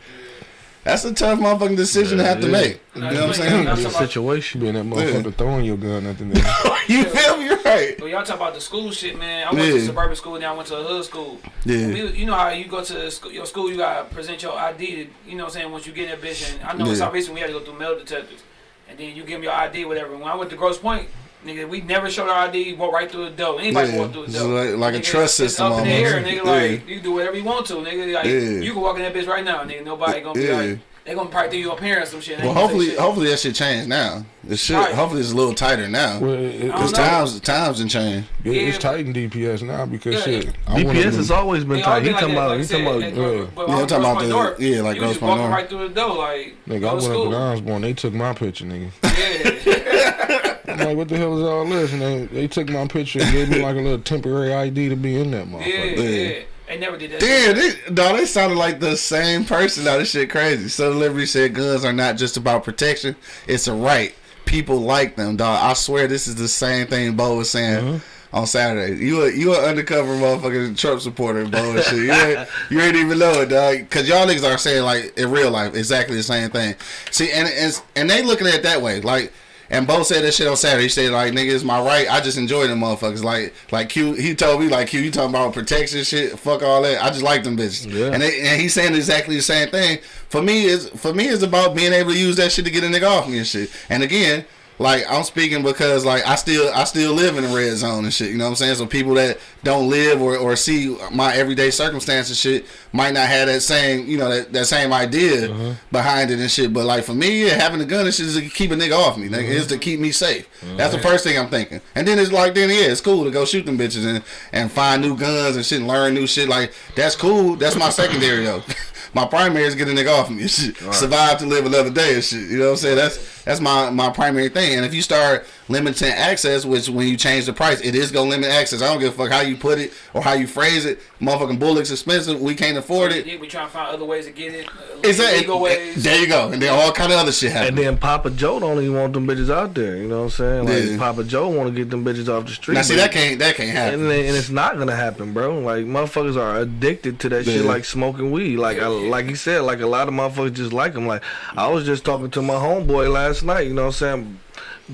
that's a tough motherfucking decision to have to make you know what i'm saying That's Good about- situation. Being that motherfucker throwing your gun at the nigga. Oh, you feel me right But y'all talk about the school shit, man. I went Yeah. to suburban school, then I went to a hood school. Yeah. We- you know how you go to school, your school, you gotta present your ID. You know what I'm saying? Once you get in that bitch, and I know Yeah. in South Eastern we had to go through metal detectors, and then you give them your ID, whatever. When I went to Grosse Pointe, nigga, we never showed our ID. Walk right through the door. Anybody Yeah. walk through the door. like- like a trust system Up in the air, almost. nigga. Yeah. Like you can do whatever you want to, nigga. Like Yeah. you can walk in that bitch right now, nigga. Nobody gonna be Yeah. like. They gonna probably think you a parent or some shit. Well ain't gonna say hopefully shit. hopefully that shit changed now the shit Right. hopefully it's a little tighter now Well, it, it, because don't times times and change it- it's Yeah. tight in DPS now because Yeah. shit. I DPS has always been tight. all He been like talking about. like He I said, talking about. Yeah. but Yeah, I'm talking about Grosse the- North, yeah, like you Grosse just walking North. right through the door, like Nigga, I go to went up school. at Osborne. They took my picture, nigga. Yeah. I'm like, what the hell is all this? And they, they took my picture and gave me like a little temporary ID to be in that Yeah, motherfucker. yeah. They never did that. Damn, they, no, they sounded like the same person. Now this shit crazy. Son of Liberty said guns are not just about protection; it's a right. People like them, dog. I swear this is the same thing Bo was saying uh-huh. on Saturday. You a you a undercover motherfucking Trump supporter, bro. And shit. You ain't, you ain't even know it, dog. Cause y'all niggas are saying like in real life exactly the same thing. See, and and, and they looking at it that way, like. And Bo said that shit on Saturday. He said like, "Nigga, it's my right. I just enjoy them motherfuckers." Like, like Q. He told me like, "Q, you talking about protection shit? Fuck all that. I just like them bitches." Yeah. And they, and he's saying exactly the same thing. For me, is for me, it's about being able to use that shit to get a nigga off me and shit. And again, like I'm speaking because like I still I still live in the red zone and shit. You know what I'm saying? So people that don't live or, or see my everyday circumstances shit might not have that same you know that, that same idea uh-huh. behind it and shit. But like for me, yeah, having a gun and shit is to keep a nigga off me. Nigga, It's to uh-huh. keep me safe. Uh-huh. That's the first thing I'm thinking. And then it's like then yeah, it's cool to go shoot them bitches and and find new guns and shit and learn new shit. Like that's cool. That's my secondary though. my primary is get a nigga off me and shit. Survive to live another day and shit. You know what I'm saying? That's that's my my primary thing. And if you start limiting access, which when you change the price, it is gonna limit access. I don't give a fuck how you put it or how you phrase it. Motherfucking bullets expensive. We can't afford it. We try to find other ways to get it. uh, Exactly. Legal ways. There you go. And then all kind of other shit happens. And then Papa Joe don't even want them bitches out there. You know what I'm saying? Like Yeah. Papa Joe want to get them bitches off the street. Now see that can't that can't happen. and, and it's not gonna happen, bro. Like motherfuckers are addicted to that shit, like smoking weed. Like I, like he said, like a lot of motherfuckers just like him. Like I was just talking to my homeboy last night. You know what I'm saying?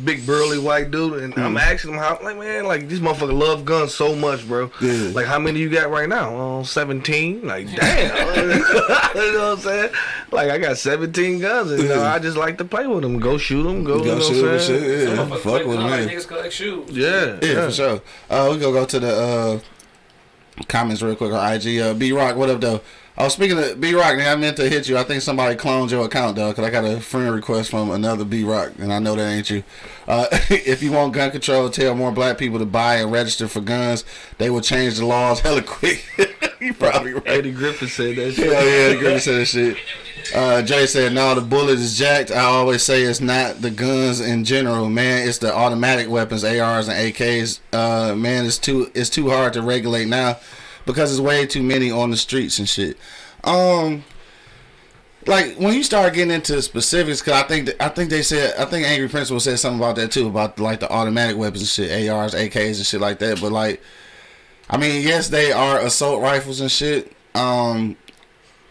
Big burly white dude, and I'm asking him how. Like man, like this motherfucker love guns so much, bro. Yeah. Like how many you got right now? Uh, Seventeen. Like damn. you know what I'm saying? Like I got 17 guns, and you know, I just like to play with them. Go shoot them. Go, Go you know shoot what I'm and saying? shit. Yeah, Motherfuckers fuck with guns like. Niggas collect shoes. Yeah, Yeah, for sure. Uh, we gonna go to the uh, comments real quick on IG. Uh, B Rock, what up though? Oh, speaking of B Rock, I meant to hit you. I think somebody cloned your account though, cause I got a friend request from another B Rock, and I know that ain't you. Uh, if you want gun control, tell more black people to buy and register for guns. They will change the laws hella quick. you probably right. Eddie Griffin said that shit. Hell yeah, the Griffin said that shit. Uh, Jay said, "No, the bullet is jacked." I always say it's not the guns in general, man. It's the automatic weapons, ARs and AKs. Uh, man, it's too it's too hard to regulate now because there's way too many on the streets and shit. Um, like when you start getting into specifics, cause I think I think they said I think Angry Principal said something about that too about like the automatic weapons and shit, ARs, AKs and shit like that. But like, I mean, yes, they are assault rifles and shit. Um,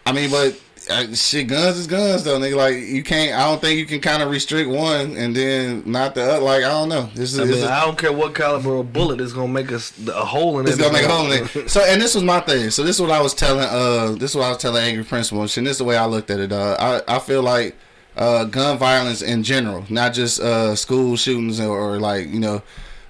I mean, but uh, shit, guns is guns though, nigga. Like you can't. I don't think you can kind of restrict one and then not the other. Like I don't know. This is. I mean, is- I don't care what caliber of bullet is gonna make us a hole in it. it's gonna make a hole in it. So, and this was my thing. So, this is what I was telling. Uh, this is what I was telling Angry Principal. And this is the way I looked at it. Uh, I I feel like uh, gun violence in general, not just uh, school shootings or, or like you know,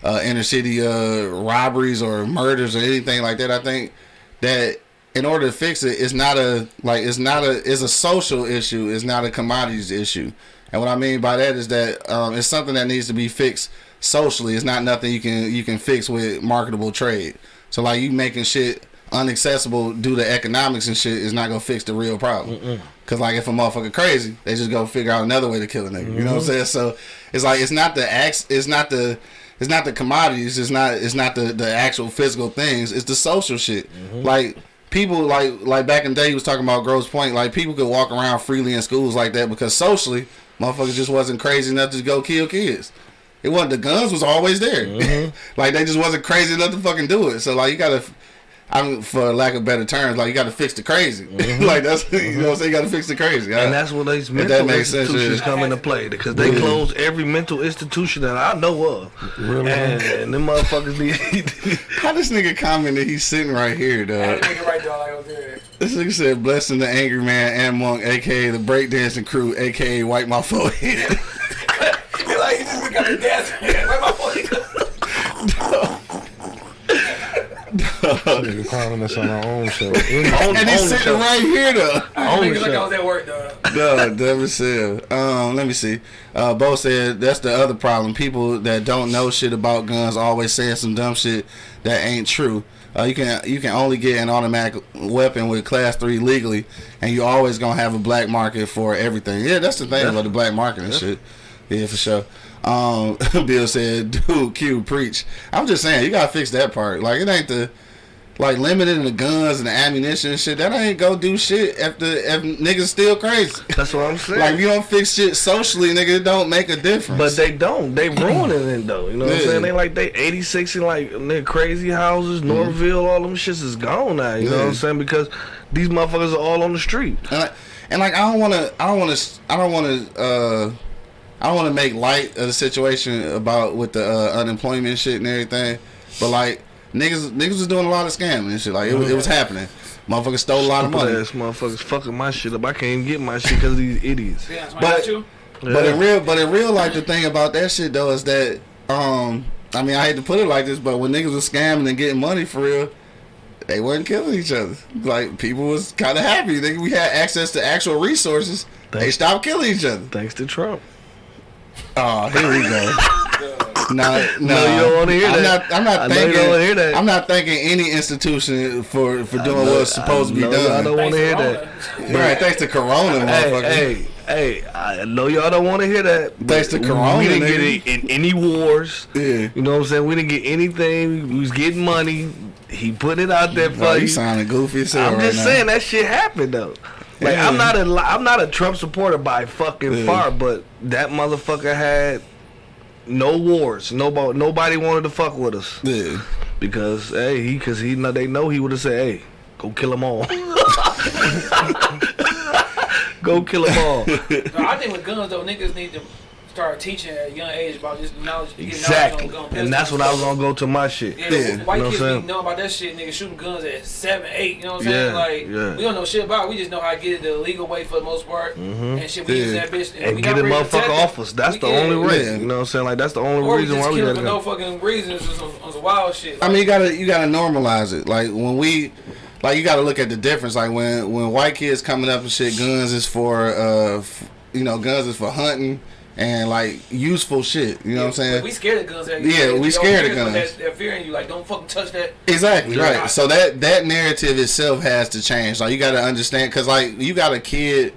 uh, inner city uh, robberies or murders or anything like that. I think that in order to fix it, it's not a like it's not a it's a social issue. It's not a commodities issue. And what I mean by that is that um, it's something that needs to be fixed socially. It's not nothing you can you can fix with marketable trade. So like you making shit unaccessible due to economics and shit is not gonna fix the real problem. Cause like if a motherfucker crazy, they just go figure out another way to kill a nigga. You know what I'm saying? So it's like it's not the acts, it's not the it's not the commodities, it's not it's not the the actual physical things, it's the social shit. Like people like like back in the day he was talking about Grosse Pointe, like people could walk around freely in schools like that because socially motherfuckers just wasn't crazy enough to go kill kids. It wasn't the guns was always there. Mm-hmm. like they just wasn't crazy enough to fucking do it. So like you gotta I mean, for lack of better terms, like you got to fix the crazy. Mm-hmm. like that's you know, what I'm saying you got to fix the crazy. And that's where these that mental makes sense, institutions yeah. come into play because they Yeah. close every mental institution that I know of. Really? And, and them motherfuckers need. how this nigga commented he's sitting right here, That dog. nigga right there, like, okay. This nigga said, "Blessing the angry man and monk, aka the breakdancing crew, aka wipe my forehead." He like, he just got the dance. Where my phone? Nigga calling us on our own show. Own- and own he's the sitting show. right here though. Own the Nigga, like I show. was at work, though. no, never said. Um, let me see. Uh, Bo said that's the other problem. People that don't know shit about guns always saying some dumb shit that ain't true. Uh, you can you can only get an automatic weapon with class three legally, and you always gonna have a black market for everything. Yeah, that's the thing about the black market and shit. Yeah, for sure. Um, Bill said, "Dude, Q preach." I'm just saying, you gotta fix that part. Like it ain't the like limited the guns and the ammunition and shit. That ain't go do shit if the if niggas still crazy. That's what I'm saying. Like if you don't fix shit socially, nigga, it don't make a difference. But they don't. They ruining it though. You know what I'm saying? They like they 86 and like nigga crazy houses, Northville, all them shits is gone now. You know what I'm saying? Because these motherfuckers are all on the street. and like, and like I don't want to, I don't want to, I don't want to, uh, I don't want to make light of the situation about with the uh, unemployment shit and everything. But like niggas, niggas was doing a lot of scamming and shit. Like it, was- it was happening. Motherfuckers stole a lot of Stupid money. ass motherfuckers fucking my shit up. I can't even get my shit because of these idiots. Yeah, But- I. But Yeah. in real, but in real life, the thing about that shit though is that, um, I mean, I hate to put it like this, but when niggas was scamming and getting money for real, they weren't killing each other. Like people was kind of happy. They, we had access to actual resources. They stopped killing each other. Thanks to Trump. Oh, here we go. No, no, No, you don't wanna hear I'm that. Not, I'm not I know you thanking. don't wanna hear that. I'm not thanking any institution for for doing know- what's supposed to be done. I know y'all done. don't want to hear that. Right, thanks to Corona, Hey, motherfucker. hey, hey! I know y'all don't want to hear that. Thanks to Corona, we didn't nigga. get in, in any wars. Yeah. You know what I'm saying? We didn't get anything. We was getting money. He put it out there for you. you sounding goofy as hell I'm right just now. saying that shit happened though. Like Yeah. I'm not a li- I'm not a Trump supporter by fucking Yeah. far, but that motherfucker had no wars. Nobody nobody wanted to fuck with us Yeah. because hey he because he they know he would have said hey go kill them all. go kill them all. No, I think with guns though, niggas need to start teaching at a young age about this knowledge. Exactly, knowledge on and that's what I was gonna go to my shit. Yeah, Yeah. white You know kids what I'm be saying? know about that shit, nigga shooting guns at seven, eight. You know what I'm saying? Like yeah. we don't know shit about. it. We just know how to get it the legal way for the most part, and shit. We use that bitch Mm-hmm. And we get not a ready to motherfucker off us. That's We the can. only reason. Yeah. You know what I'm saying? Like that's the only Or reason just why we kill gotta for no fucking reasons on some, on some wild shit. I mean, you gotta you gotta normalize it. Like when we, like you gotta look at the difference. Like when when white kids coming up and shit, guns is for uh, f- you know, guns is for hunting and like useful shit. You know what I'm saying? We scared of guns. Yeah, we scared of guns. That, that fear in you, like don't fucking touch that. Exactly Yeah. right. So that that narrative itself has to change. Like you got to understand, because like you got a kid,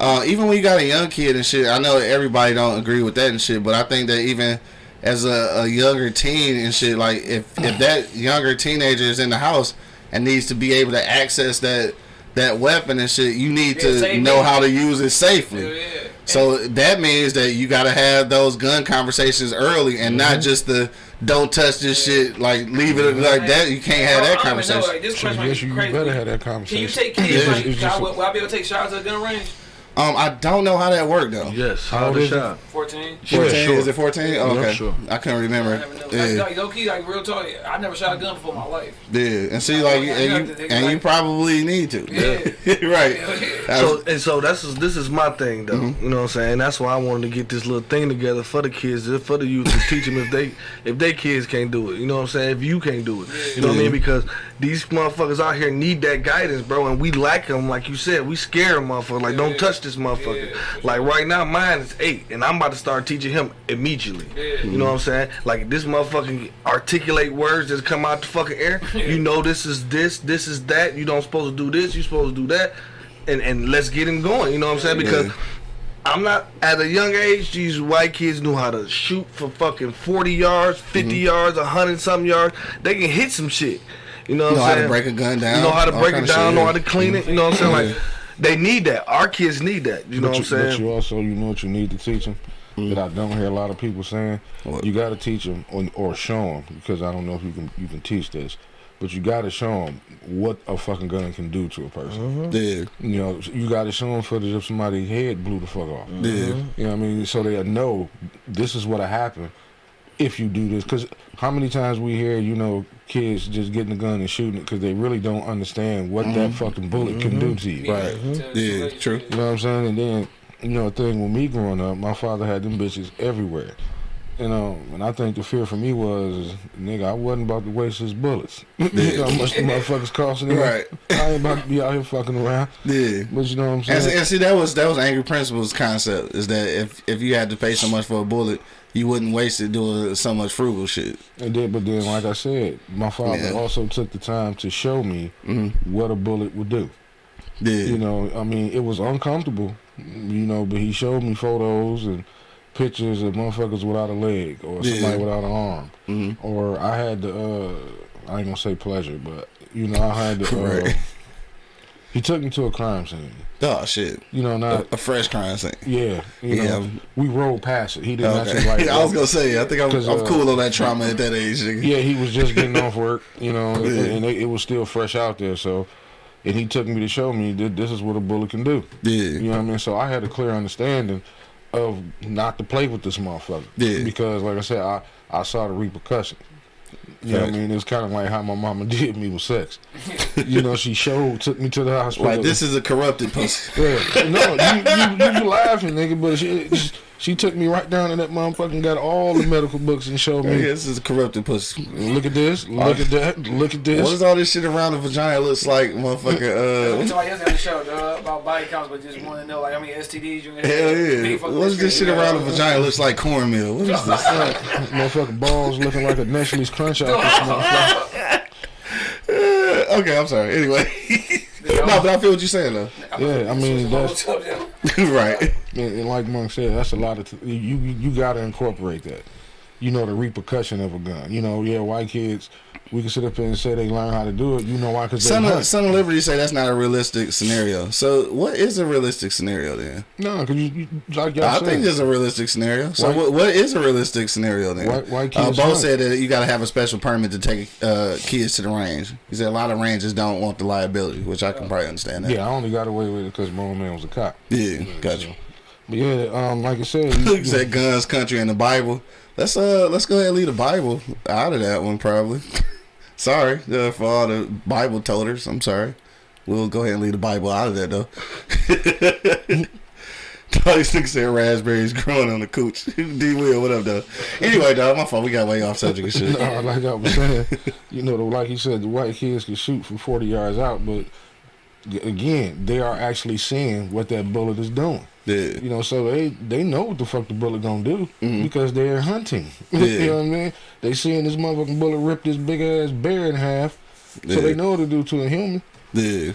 uh, even when you got a young kid and shit. I know everybody don't agree with that and shit, but I think that even as a, a younger teen and shit, like if if that younger teenager is in the house and needs to be able to access that that weapon and shit, you need Yeah, to know how to use it safely. Yeah, yeah. So that means that you got to have those gun conversations early and Mm-hmm. not just the don't touch this shit, like leave it like that. You can't have that don't know, conversation. like, this So yes, you crazy. better have that conversation. Can conversation. you take kids? it's- like, it's I, just- will, will I be able to take shots at the gun range? Um, I don't know how that worked though. Yes, How how old the is it? shot. Fourteen. 14? sure. Is it 14? Oh, Yeah, okay. sure. I couldn't I remember. never know. Yeah. Like, low key, like real talk. I never shot a gun before my life. yeah. And see, like, and you, and you probably need to. Yeah. right. That's- So and so that's this is my thing though. Mm-hmm. You know what I'm saying? That's why I wanted to get this little thing together for the kids, for the youth to teach them if they if their kids can't do it. You know what I'm saying? If you can't do it, you know what I mean? Because these motherfuckers out here need that guidance, bro, and we lack them. Like you said, we scare them, motherfucker. Like don't touch this motherfucker. Like right now, mine is eight, and I'm about to start teaching him immediately. You know what I'm saying? Like this motherfucking articulate words that come out the fucking air. You know this is this, this is that. You don't supposed to do this. You supposed to do that and and let's get him going. You know what I'm saying? Because Yeah. I'm not at a young age. These white kids knew how to shoot for fucking 40 yards, 50 Mm-hmm. yards, 100 something yards. They can hit some shit. You know what know I'm how saying? to break a gun down. You know how to break it down. Know how to clean it. You know what I'm saying? Like they need that. Our kids need that. You know but what you, I'm saying? But you also, you know what you need to teach them mm. that I don't hear a lot of people saying. What? You got to teach them or, or show them because I don't know if you can you can teach this, but you got to show them what a fucking gun can do to a person. Mm-hmm. Yeah. You know, you got to show them for if somebody's head blew the fuck off. Yeah. Mm-hmm. You know what I mean? So they know this is what'll happen if you do this. Because how many times we hear, you know, kids just getting a gun and shooting it because they really don't understand what that mm-hmm. fucking bullet can do mm-hmm. to you. Right. Mm-hmm. Yeah, true. You know what I'm saying? And then, you know, a thing with me growing up, my father had them bitches everywhere. You know, and I think the fear for me was, nigga, I wasn't about to waste his bullets. you know how much the motherfuckers costing him? Right. I ain't about to be out here fucking around. Yeah. But you know what I'm saying? see- and see, that was that was Angry Principal's concept. Is that if if you had to pay so much for a bullet, you wouldn't waste it doing so much frugal shit. And then, but then, like I said, my father Yeah. also took the time to show me Mm-hmm. what a bullet would do. Yeah. You know, I mean, it was uncomfortable, you know, but he showed me photos and pictures of motherfuckers without a leg or Yeah. somebody without an arm. Mhm. Or I had the, uh, I ain't gonna say pleasure, but You know, I had to. Uh, Right. He took me to a crime scene. Oh shit. You know, A, not a fresh crime scene. yeah. You Yeah. know, we rolled past it. He didn't actually Okay. like. I was gonna say, I think I'm, I'm uh, cool on that trauma at that age. Yeah, he was just getting off work, you know, and- Yeah. and it, it was still fresh out there. So, and he took me to show me that this is what a bullet can do. Yeah. You know what I mean? So I had a clear understanding of not to play with this motherfucker. Yeah. Because, like I said, I I saw the repercussion. You know what I mean? It was kind of like how my mama did me with sex. you know, she showed, took me to the hospital. Like this is a corrupted pussy. Yeah. No, you, you, you laughing, nigga, but she, she took me right down to that motherfucker and got all the medical books and showed Yeah, me. this is a corrupted pussy. Look at this, look at that, look at this. What is all this shit around the vagina looks like, motherfucker? We Uh, talked yesterday on the show dog, about body counts, but just want to know like how many STDs you hell yeah. What is this shit around the vagina looks like cornmeal? What is this? Motherfucking balls looking like a Nestle's crunch out this motherfucker. Uh, okay, I'm sorry. Anyway. No, but I feel what you're saying though. Yeah, I mean that's right. and, and like Monk said, that's a lot of t- you you you gotta incorporate that. You know the repercussion of a gun. You know, yeah, white kids, we can sit up here and say they learn how to do it. You know why? Because some of, of Liberty say that's not a realistic scenario. So what is a realistic scenario then? No, because you, you like y'all I said, think it's a realistic scenario. So White- what, what is a realistic scenario then? Why, white uh, kids Bo hunt. said that you got to have a special permit to take uh, kids to the range. He said a lot of ranges don't want the liability, which I can probably understand that. yeah, I only got away with it because my old man was a cop. Yeah, gotcha. But yeah, um, like I said, you- Look at guns, country, and the Bible. Let's uh let's go ahead and leave the Bible out of that one probably. sorry uh, for all the Bible toters. I'm sorry. We'll go ahead and leave the Bible out of that though. All these niggas said raspberries growing on the cooch. D Will, what up though? Anyway, dog, my fault. We got way off subject and shit. no, like I was saying, you know, like he said, the white kids can shoot from 40 yards out, but again, they are actually seeing what that bullet is doing. Yeah. You know, so they they know what the fuck the bullet gonna do Mhm. because they're hunting. Yeah. you know what I mean? They seeing this motherfucking bullet rip this big ass bear in half, so they know what to do to a human. Yeah.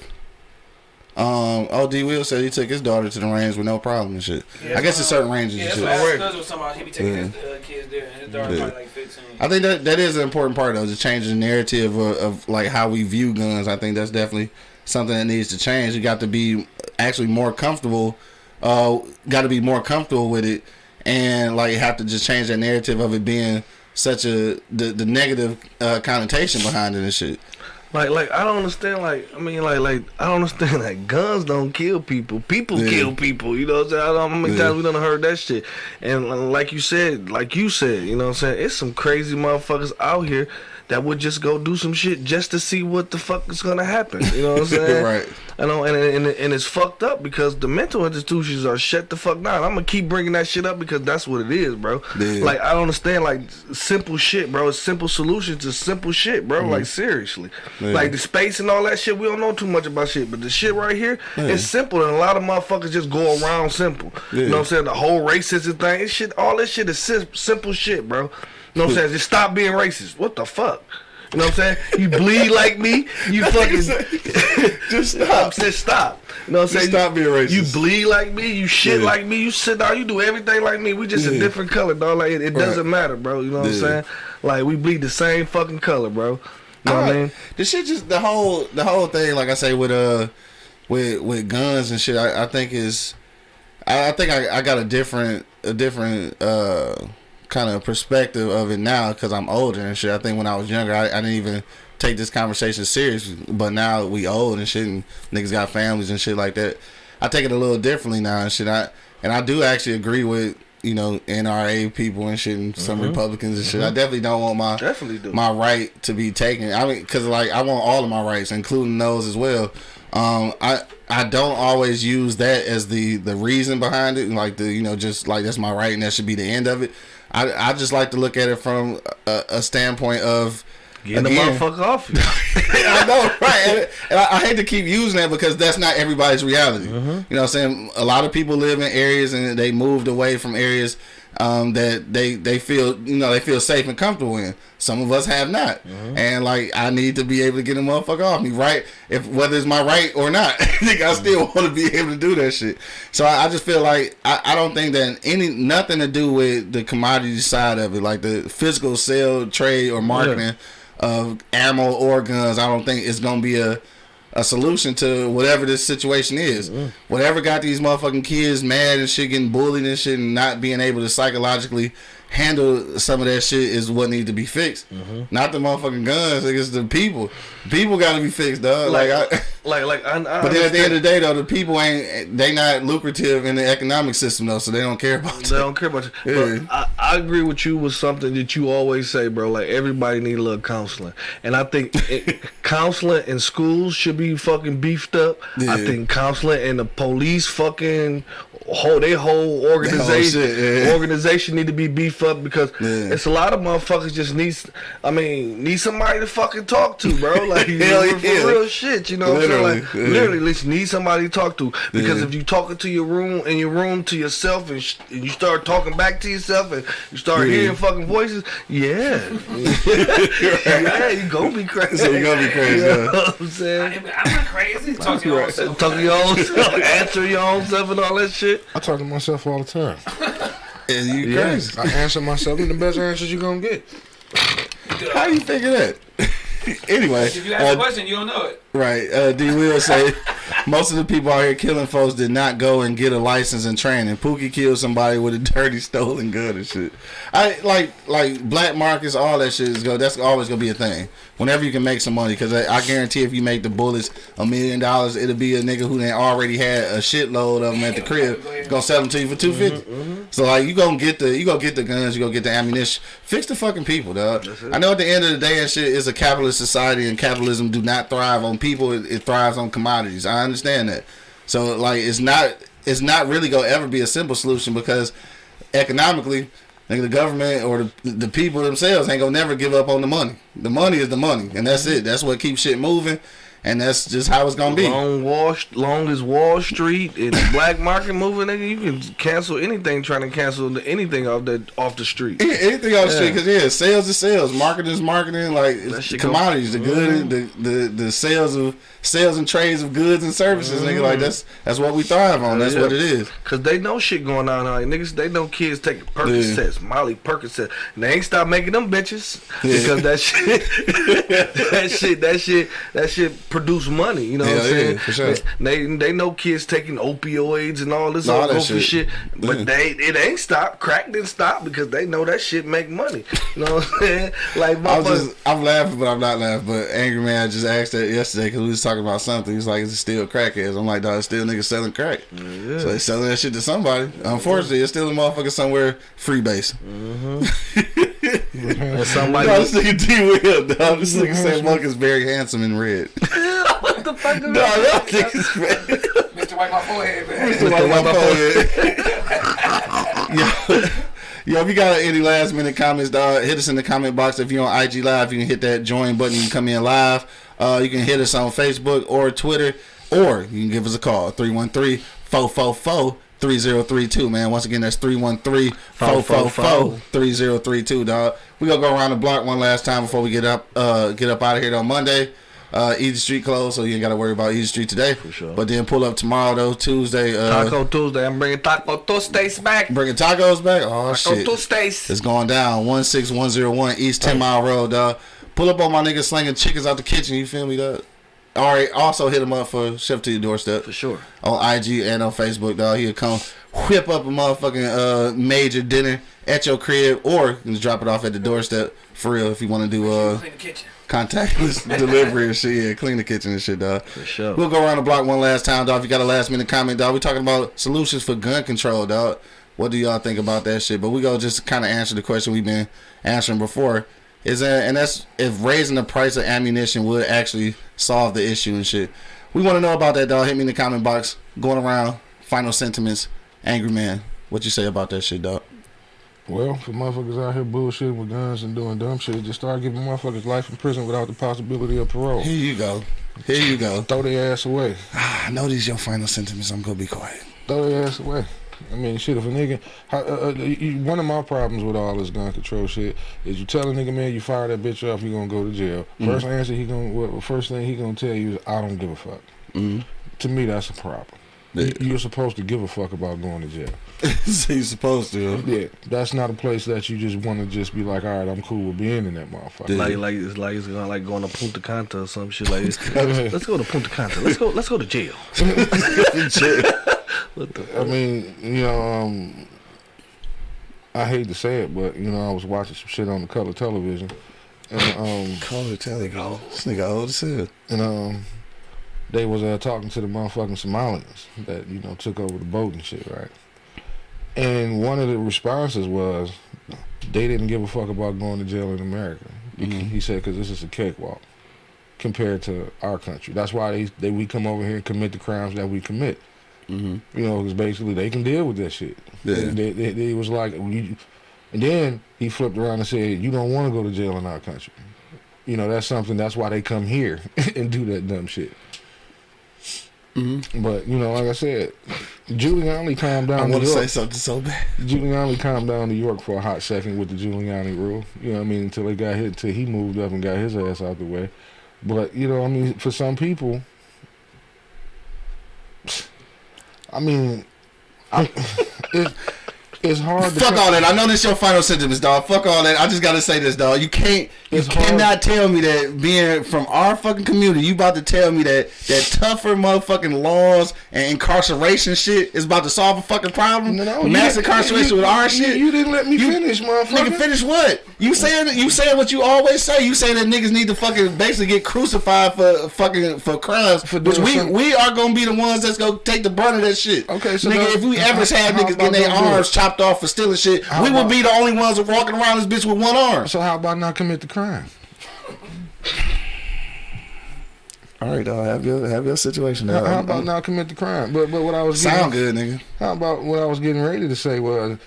Um, oh, D Will said he took his daughter to the range with no problem and shit. I guess it's certain ranges Yeah, and that's shit. what Alright. Alex Stubbs was talking about. He be taking Yeah. his uh, kids there, and his daughter's Yeah. probably like 15. I think that that is an important part though, to change the narrative of, of like how we view guns. I think that's definitely something that needs to change. You got to be actually more comfortable. Uh, got to be more comfortable with it, and like have to just change that narrative of it being such a the the negative uh, connotation behind it and shit. Like, like I don't understand. Like, I mean, like, like I don't understand. Like, guns don't kill people. People Yeah. kill people. You know what I'm saying? I don't know how many Yeah. times we done heard that shit. And like you said, like you said, you know what I'm saying? It's some crazy motherfuckers out here that would just go do some shit just to see what the fuck is gonna happen. You know what I'm saying? Right. I know, and, and and it's fucked up because the mental institutions are shut the fuck down. I'm gonna keep bringing that shit up because that's what it is, bro. Yeah. Like I don't understand, like simple shit, bro. It's simple solutions to simple shit, bro. Mm-hmm. Like seriously. Yeah. like the space and all that shit. We don't know too much about shit, but the shit right here Yeah. is simple, and a lot of motherfuckers just go around simple. You know what I'm saying? The whole racism thing, shit. All this shit is simple shit, bro. You know what I'm saying? Just stop being racist. What the fuck? You know what I'm saying? You bleed like me. You fucking Just stop. stop. Just stop. You know what I'm Just saying? stop being racist. You bleed like me. You shit Yeah. like me. You sit down. You do everything like me. We just a different color, dog. Like it, it Right. doesn't matter, bro. You know what I'm saying? Like we bleed the same fucking color, bro. You know what I mean? The shit just the whole the whole thing, like I say, with uh with with guns and shit, I, I think is I, I think I, I got a different a different uh kind of perspective of it now because I'm older and shit. I think when I was younger, I, I didn't even take this conversation serious, but now we old and shit, and niggas got families and shit like that. I take it a little differently now and shit. I and I do actually agree with you know NRA people and shit, and some Republicans and shit. I definitely don't want my Definitely do. my right to be taken. I mean, because like I want all of my rights, including those as well. Um, I I don't always use that as the the reason behind it, like the you know just like that's my right and that should be the end of it. I I just like to look at it from a, a standpoint of Get the motherfucker off you. I know, right? And, and I, I hate to keep using that because that's not everybody's reality. Mm-hmm. You know what I'm saying? A lot of people live in areas and they moved away from areas um, that they they feel you know they feel safe and comfortable in. Some of us have not, Mm-hmm. and like I need to be able to get a motherfucker off me, right? If whether it's my right or not, I think I still want to be able to do that shit. So I, I just feel like I, I don't think that any nothing to do with the commodity side of it, like the physical sale, trade, or marketing of ammo or guns, I don't think it's gonna be a a solution to whatever this situation is. Whatever got these motherfucking kids mad and shit, getting bullied and shit, and not being able to psychologically handle some of that shit is what needs to be fixed. Mm-hmm. Not the motherfucking guns. Like, it's the people. People got to be fixed, dog. Like, I. like like I, I But then at the end of the day, though, the people ain't they not lucrative in the economic system though, so they don't care about They don't care about you. Yeah. But I, I agree with you with something that you always say, bro. Like everybody need a little counseling, and I think it, counseling in schools should be fucking beefed up. I think counseling in the police fucking whole they whole organization shit, yeah. organization need to be beefed up because Yeah. it's a lot of motherfuckers just need. I mean, need somebody to fucking talk to, bro. Like you Hell know, for real shit. You know, what I'm saying? Literally, like yeah. literally, listen, need somebody to talk to because Yeah. if you talking to your room in your room to yourself and, sh- and you start talking back to yourself and you start Yeah. hearing fucking voices, yeah, yeah, you gonna be crazy. So you gonna be crazy, You know what I'm saying? I'm not crazy. Talk to your own self. Talk to your own self, answer your own self, and all that shit. I talk to myself all the time. And you Yeah. crazy. I answer myself, and the best answers you're gonna get. How do you figure that? anyway, If you ask uh, a question, you don't know it. Right. Uh, D. Will say most of the people out here killing folks did not go and get a license and training. Pookie killed somebody with a dirty stolen gun and shit. I like like black markets, all that shit is go. That's always gonna be a thing. Whenever you can make some money, because I, I guarantee if you make the bullets a million dollars, it'll be a nigga who done already had a shitload of them at the crib. Gonna sell them to you for two So like you gonna get the you gonna get the guns, you gonna get the ammunition. Fix the fucking people, dog. I know at the end of the day and shit is a capitalist society and capitalism do not thrive on people. It, it thrives on commodities. I understand that. So like it's not it's not really gonna ever be a simple solution because economically. Like the government or the, the people themselves ain't gonna never give up on the money. The money is the money, and that's it. That's what keeps shit moving, and that's just how it's gonna be. Long Wall, long as Wall Street and black market moving, nigga, you can cancel anything trying to cancel anything off the off the street. Anything on the street, because yeah, sales is sales, marketing is marketing, like go- commodities, the good, the, the the sales of sales and trades of goods and services, nigga. Like mm-hmm. that's that's what we thrive on. That's Yeah. what it is. Cause they know shit going on here. Niggas, they know kids taking Percocets, Molly Percocet. And they ain't stop making them bitches because that shit, that shit, that shit, that shit produce money. You know what I'm yeah, saying? sure. They they know kids taking opioids and all this All that shit. shit, but Yeah. they it ain't stopped. Crack didn't stop because they know that shit make money. You know what I'm saying? Like I was motherfuckers. just I'm laughing, but I'm not laughing. But angry man I just asked that yesterday because we was talking about something. He's like, "Is it still crackheads?" I'm like, "Dog, it's still niggas selling crack." Yeah. So they selling that shit to somebody. Unfortunately, it's still a motherfucker somewhere free base. Mm-hmm. And somebody No, this nigga D Will, dog. This nigga said Monk is very handsome in red. what the fuck No, that? nigga's red. Mr. Wipe My Forehead, man. Mr. White Yo, yo, if you got any last minute comments, dog, hit us in the comment box. If you're on IG Live, you can hit that join button. You can come in live. Uh, you can hit us on Facebook or Twitter, or you can give us a call 313 444 3032, man. Once again, that's 313 444 3032, dog. we going to go around the block one last time before we get up uh, get up out of here on Monday. Uh, Easy Street closed, so you ain't got to worry about Easy Street today. For sure. But then pull up tomorrow, though, Tuesday. Uh, Taco Tuesday. I'm bringing Taco Tuesdays back. Bringing tacos back? Oh, Taco shit. Tuesdays. It's going down. 16101 East 10 Mile Road, dog. Pull up on my niggas slinging chickens out the kitchen. You feel me, dog? All right. Also hit him up for Chef to Your Doorstep For sure. on IG and on Facebook, dog. He'll come whip up a motherfucking uh, major dinner at your crib or you can just drop it off at the doorstep for real if you want to do uh, Clean the kitchen. contactless delivery and shit. Yeah, clean the kitchen and shit, dog. For sure. We'll go around the block one last time, dog. If you got a last minute comment, dog, we talking about solutions for gun control, dog. What do y'all think about that shit? But we go just kind of answer the question we've been answering before. Is that and that's if raising the price of ammunition would actually solve the issue and shit. We want to know about that, dog. Hit me in the comment box. Going around. Final sentiments. Angry man. What you say about that shit, dog? Well, for motherfuckers out here bullshitting with guns and doing dumb shit, just start giving motherfuckers life in prison without the possibility of parole. Here you go. Here you go. Throw their ass away. Ah, I know these your final sentiments. I'm gonna be quiet. Throw their ass away. I mean, shit, if a nigga, how, uh, uh, you, one of my problems with all this gun control shit is you tell a nigga, man, you fire that bitch off, you gonna go to jail. First answer he gonna, what, first thing he gonna tell you is, I don't give a fuck. Mhm. To me, that's a problem. you, Yeah. you're supposed to give a fuck about going to jail. so you supposed to. Yeah, that's not a place that you just want to just be like, all right, I'm cool with being in that motherfucker. Yeah. Like like it's like it's gonna like going to Punta Cana or some shit like this. Let's go to Punta Cana. Let's go let's go to jail. What the I mean, you know, um, I hate to say it, but you know, I was watching some shit on the color television, and um, Call it, tell it, go. This nigga old as hell. and um, they was uh, talking to the motherfucking Somalians that you know took over the boat and shit, right? And one of the responses was they didn't give a fuck about going to jail in America. He- Mhm. He said because this is a cakewalk compared to our country. That's why they they we come over here and commit the crimes that we commit. Mm-hmm. You know, because basically they can deal with that shit. Yeah. They, they, they, they was like, you, and then he flipped around and said, "You don't want to go to jail in our country." You know, that's something. That's why they come here and do that dumb shit. Mm-hmm. But you know, like I said, Giuliani calmed down. I want to say something so bad. Giuliani calmed down New York for a hot second with the Giuliani rule. You know, what I mean, until they got hit, until he moved up and got his ass out the way. But you know, I mean, for some people, I mean, I, it, it's hard. To Fuck all that. I know this your final sentence, dog. Fuck all that. I just gotta say this, dog. You can't, you hard. cannot tell me that being from our fucking community, you about to tell me that that tougher motherfucking laws and incarceration shit is about to solve a fucking problem. No, no, Mass incarceration you- with our you- shit. You didn't let me You- finish, motherfucker. Nigga, finish what? You saying you saying what you always say. You say that niggas need to fucking basically get crucified for fucking for crimes, For which we something- we are gonna be the ones that's gonna take the brunt of that shit. Okay, so nigga, now- if we ever had niggas getting their arms it? Chopped off for stealing shit, How we would be the only ones walking around this bitch with one arm. So how about not commit the crime? All right, dog. Have your have your situation. How, how about not commit the crime? But but what I was getting, sound good, nigga? How about what I was getting ready to say was,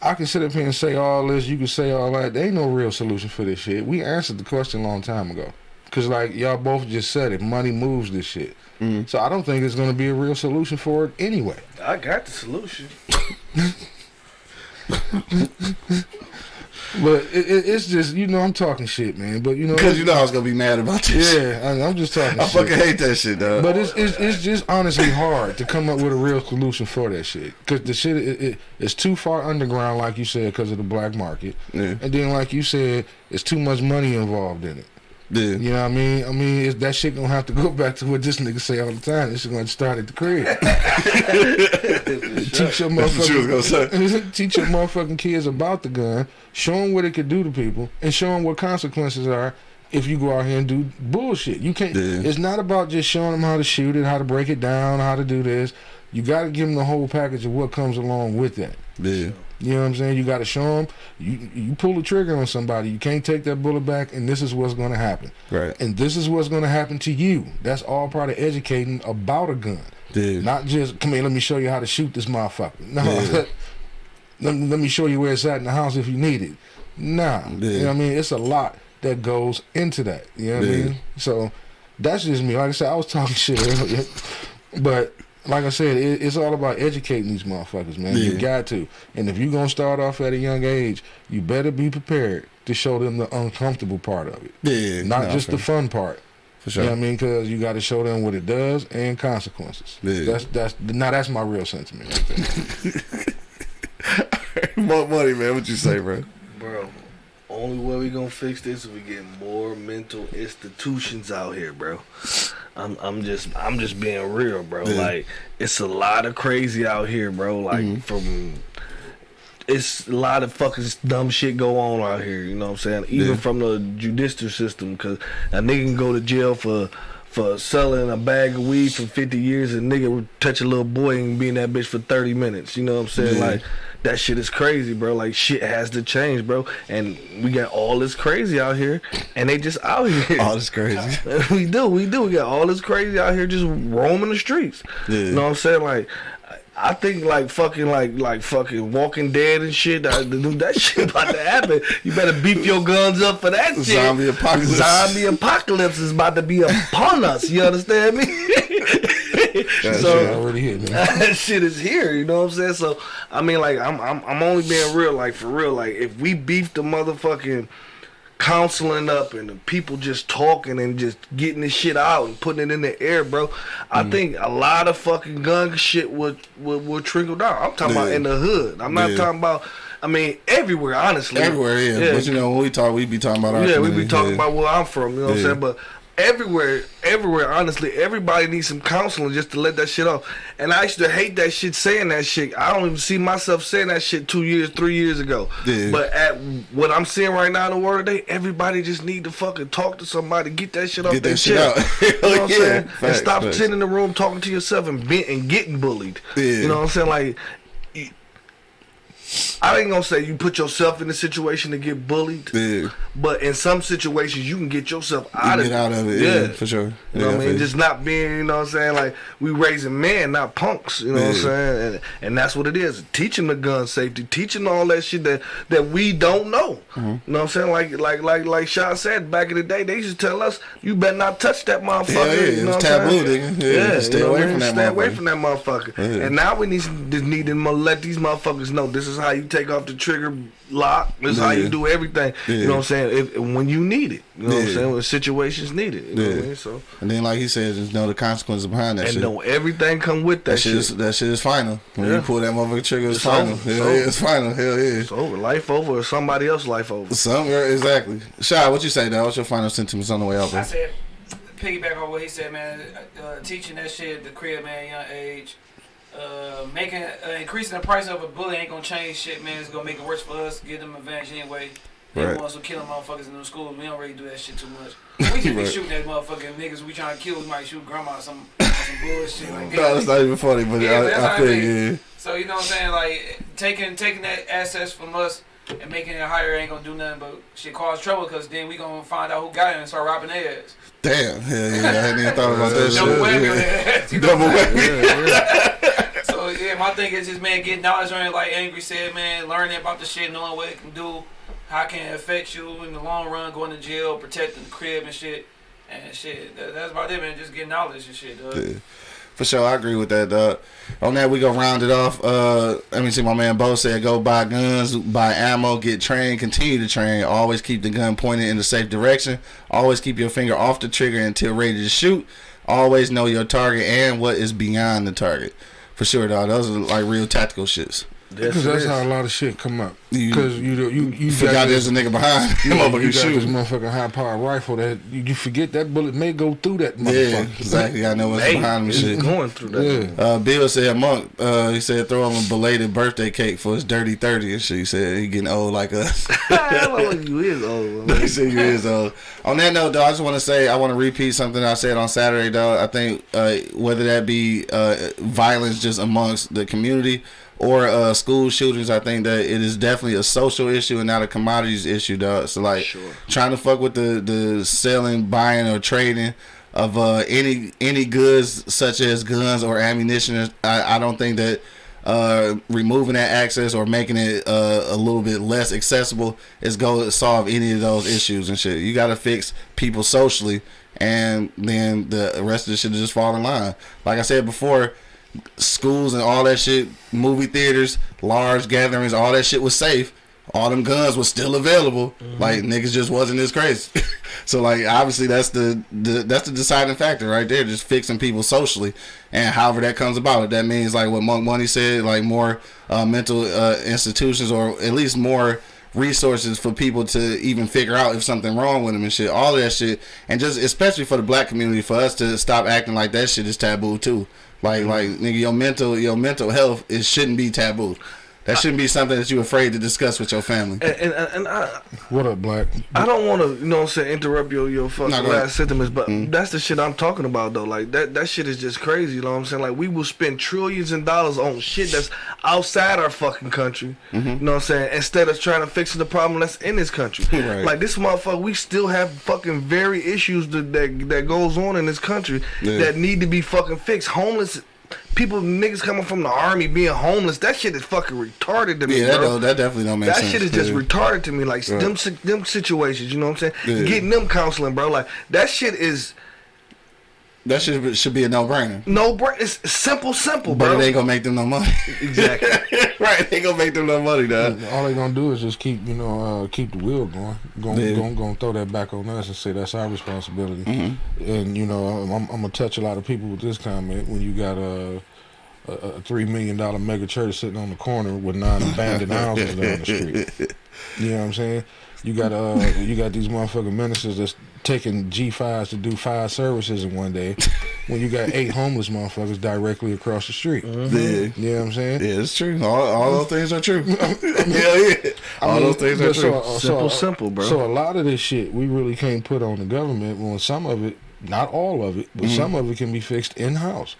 I can sit up here and say all this. You can say all that. There ain't no real solution for this shit. We answered the question a long time ago. Cause like y'all both just said it, money moves this shit. Mhm. So I don't think it's gonna be a real solution for it anyway. I got the solution. But it, it, it's just you know I'm talking shit, man. But you know, Because you know I was gonna be mad about this. yeah, I, I'm just talking. I shit. fucking hate that shit, dog. But it's, it's it's just honestly hard to come up with a real solution for that shit because the shit it, it, it's too far underground, like you said, because of the black market, yeah, and then like you said, it's too much money involved in it. Yeah. You know what I mean? I mean, it's, that shit gonna have to go back to what this nigga say all the time. This shit gonna start at the crib. Teach your That's what you was motherfucking teach your motherfucking kids about the gun. Show them what it could do to people, and show them what consequences are if you go out here and do bullshit. You can't. Yeah. It's not about just showing them how to shoot it, how to break it down, how to do this. You got to give them the whole package of what comes along with that. Yeah, You know what I'm saying? You got to show them. You you pull the trigger on somebody, you can't take that bullet back, and this is what's going to happen. right. And this is what's going to happen to you. That's all part of educating about a gun. Yeah, Not just come here, let me show you how to shoot this motherfucker. No, let, me- let me show you where it's at in the house if you need it. Nah, you Yeah. know what I mean. It's a lot that goes into that. You know what I mean. So that's just me. Like I said, I was talking shit earlier, but like I said, it, it's all about educating these motherfuckers, man. You got to. And if you're gonna start off at a young age, you better be prepared to show them the uncomfortable part of it, yeah. not Nah, just for, the fun part. for You sure. know what I mean? Because you got to show them what it does and consequences. Yeah. That's that's now that's my real sentiment. Right there. More money, man. What you say, bro? Bro, only way we gonna fix this is we get more mental institutions out here, bro. I'm I'm just I'm just being real, bro. Yeah. Like it's a lot of crazy out here, bro. Like Mm-hmm. from it's a lot of fucking dumb shit go on out here. You know what I'm saying? Even Yeah. from the judicial system, because a nigga can go to jail for for selling a bag of weed for 50 years, and nigga touch a little boy and be in that bitch for 30 minutes. You know what I'm saying? Yeah. Like that shit is crazy, bro. Like shit has to change, bro. And we got all this crazy out here, and they just out here. Oh, that's crazy. we do, we do. We got all this crazy out here just roaming the streets. Yeah. You know what I'm saying? Like, I think like fucking like like fucking Walking Dead and shit. That, that shit about to happen. You better beef your guns up for that shit. Zombie apocalypse. Zombie apocalypse is about to be upon us. You understand me? That so Shit already me. that shit is here. You know what I'm saying? So I mean, like, I'm I'm I'm only being real. Like for real. Like if we beef the motherfucking counseling up and the people just talking and just getting this shit out and putting it in the air, bro. I Mm. think a lot of fucking gun shit would would, would trickle down. I'm talking about in the hood. I'm not Yeah. talking about. I mean, everywhere, honestly. Everywhere, yeah. But you know, when we talk, we be talking about our yeah, we be talking yeah. about where I'm from. You know what I'm saying? But everywhere, everywhere, honestly, everybody needs some counseling just to let that shit off. And I used to hate that shit, saying that shit. I don't even see myself saying that shit two years, three years ago. Yeah. But at what I'm seeing right now in the world today, everybody just need to fucking talk to somebody, get that shit off Get their that shit out. you know what I'm Yeah, saying? facts, and stop facts. sitting in the room talking to yourself and, be, and getting bullied. Yeah. You know what I'm saying? Like. You- I ain't gonna say you put yourself in a situation to get bullied, Yeah. but in some situations, you can get yourself You out of get it. out of it, yeah, for sure. You know Yeah, what I mean? Just not being, you know what I'm saying? Like, we raising men, not punks. You know what I'm saying? And, and that's what it is. Teaching the gun safety, teaching all that shit that, that we don't know. Mm-hmm. You know what I'm saying? Like, like, like, like Sean said back in the day, they used to tell us, you better not touch that motherfucker. Yeah, yeah, you know I'm taboo, nigga. Yeah, stay you away from that Stay away motherfucker. from that motherfucker. Yeah. And now we need, just need to let these motherfuckers know this is how you take off the trigger lock. This is how you do everything. You know what I'm saying? If when you need it. You know what I'm saying? When situations need it. You know what I mean? So And then, like he said, just know the consequences behind that and shit. know everything come with that, that shit, shit. is that shit is final. When Yeah. you pull that motherfucker trigger, it's, It's final. over. Hell It's yeah, over. it's final. Hell yeah. It's over. Life over or somebody else life over. Some exactly. Shy, what you say, dog? What's your final sentiments on the way out, bro? I said, piggyback on what he said, man. Uh, teaching that shit at the crib, man, young age. Uh, making uh, increasing the price of a bullet ain't gonna change shit, man. It's gonna make it worse for us. Give them advantage anyway. They Right. the ones who killing motherfuckers in the schools. We don't really do that shit too much. We just be Right. shooting at motherfucking niggas we trying to kill. We might shoot grandma or some, some bullshit like that. No, that's not even funny, but Yeah, I, I I think. yeah. So you know what I'm saying? Like taking taking that assets from us and making it higher ain't gonna do nothing but shit cause trouble because then we gonna find out who got it and start robbing their ass. Damn, hell yeah, I hadn't even thought about that Double whammy on shit. their ass. you know Double whammy. My thing just man, getting knowledge on it, like Angry said, man, learning about the shit, knowing what it can do, how it can affect you in the long run, going to jail, protecting the crib and shit, and shit. That, that's about it, man. Just getting knowledge and shit. Dog. Yeah. For sure, I agree with that, dog. On that, we gonna round it off. Uh, let me see. My man Bo said, "Go buy guns, buy ammo, get trained, continue to train. Always keep the gun pointed in the safe direction. Always keep your finger off the trigger until ready to shoot. Always know your target and what is beyond the target. For sure, dog. Those are like real tactical shits. Because that's how a lot of shit come up. Because you, you you you Forgot got there's this, a nigga behind. you, Yeah, know, motherfucker you got this motherfucking high powered rifle that you, you forget that bullet may go through that Yeah, exactly. I know what's Hey, behind him and it's shit. going through that. Yeah. Uh, Bill said, Monk, uh, he said, throw him a belated birthday cake for his dirty 30 and shit. He said, he getting old like us. I don't know what you is old. man. he said, you is old. On that note, though, I just want to say, I want to repeat something I said on Saturday, though. I think uh, whether that be uh, violence just amongst the community or uh, school shootings, I think that it is definitely a social issue and not a commodities issue, dog. So, like, Sure. trying to fuck with the, the selling, buying, or trading of uh, any any goods such as guns or ammunition, I, I don't think that uh, removing that access or making it uh, a little bit less accessible is going to solve any of those issues and shit. You got to fix people socially, and then the rest of the shit just fall in line. Like I said before, schools and all that shit, movie theaters, large gatherings, all that shit was safe. All them guns was still available. Like niggas just wasn't as crazy. so like obviously that's the, the that's the deciding factor right there. Just fixing people socially, and however that comes about. If that means like what Monk Money said, like more uh, mental uh, institutions or at least more resources for people to even figure out if something wrong with them and shit. All that shit, and just especially for the black community, for us to stop acting like that shit is taboo too. Like mm-hmm. like nigga, your mental your mental health it shouldn't be taboo. That shouldn't be something that you're afraid to discuss with your family. And, and, and I, What up, Black? I don't want to, you know what I'm saying, interrupt your, your fucking No, ahead. last sentiments, but Mm-hmm. that's the shit I'm talking about, though. Like, that, that shit is just crazy, you know what I'm saying? Like, we will spend trillions of dollars on shit that's outside our fucking country, Mm-hmm. you know what I'm saying? Instead of trying to fix the problem that's in this country. Right. Like, this motherfucker, we still have fucking very issues that, that, that goes on in this country Yeah. that need to be fucking fixed. Homeless. People, niggas coming from the army being homeless, that shit is fucking retarded to me, Yeah, that bro. that definitely don't make That sense. That shit is just Yeah. retarded to me. Like Right. them them situations, you know what I'm saying? Yeah. Getting them counseling, bro. Like that shit is That should should be a no brainer. No brain. It's it's simple, simple, But bro. it ain't gonna make them no money. Exactly. right, it ain't gonna make them no money, dog. All they gonna do is just keep, you know, uh, keep the wheel going. Going, Yeah. going, going throw that back on us and say that's our responsibility. Mm-hmm. And you know, I'm, I'm gonna touch a lot of people with this comment when you got a, a, a three million dollar mega church sitting on the corner with nine abandoned houses down the street. You know what I'm saying? You got uh, you got these motherfucking ministers that's taking G5s to do five services in one day, when you got eight homeless motherfuckers directly across the street. Yeah. You know what I'm saying? Yeah, it's true. All, all those things are true. Hell yeah. All I mean, those things are but true. so- so- Simple, simple, bro. So a lot of this shit we really can't put on the government. When some of it, not all of it, but Mm-hmm. some of it can be fixed in house.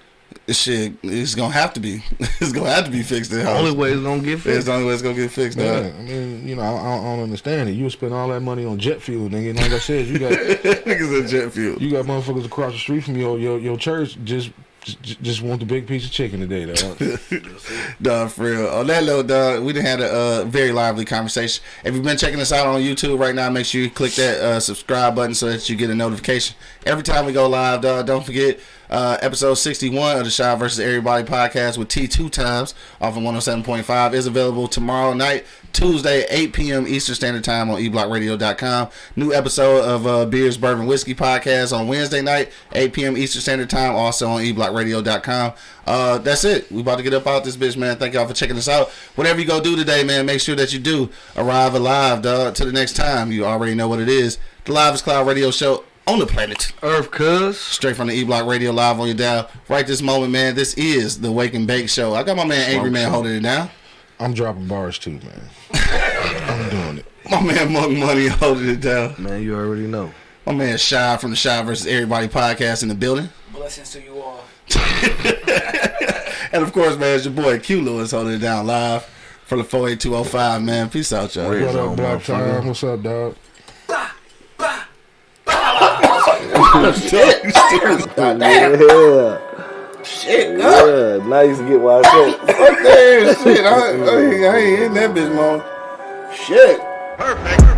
Shit, it's gonna have to be. it's gonna have to be fixed the only way it's gonna get It's fixed. the only way it's gonna get fixed. Yeah. I mean, you know, I, I don't- understand it. You spend all that money on jet fuel, nigga. And like I said, you got Niggas in jet fuel. you got motherfuckers across the street from your your, your church just just just want the big piece of chicken today, though. Dog, for real. On that note, dog, we done had a uh, very lively conversation. If you've been checking us out on YouTube right now, make sure you click that uh, subscribe button so that you get a notification every time we go live, dog. Don't forget uh, episode 61 of the Shy versus Everybody podcast with T two times off of 107.5 is available tomorrow night, Tuesday, 8 p.m. Eastern Standard Time on eblockradio.com. New episode of uh, Beers, Bourbon, Whiskey podcast on Wednesday night, 8 p.m. Eastern Standard Time, also on eblockradio.com. Uh, that's it. We about to get up out this bitch, man. Thank y'all for checking us out. Whatever you go do today, man, make sure that you do arrive alive, dog. To the next time, you already know what it is. The Live is Cloud Radio Show on the planet. Earth, cuz. Straight from the E Block Radio live on your dial. Right this moment, man. This is the Wake and Bake Show. I got my man Angry Man holding it down. I'm dropping bars too, man. I'm doing it. My man Monk Money holding it down. Man, you already know. My man Shy from the Shy versus Everybody podcast in the building. Blessings to you all. And of course, man, it's your boy Q Lewis holding it down live from the 48205, man. Peace out, y'all. Red What up, Black motherfucker. Time? What's up, dog? Yeah. Shit, Yeah. Now you can get why I said. Fuck that shit. I, I, I ain't in that bitch, man. Shit. Perfect.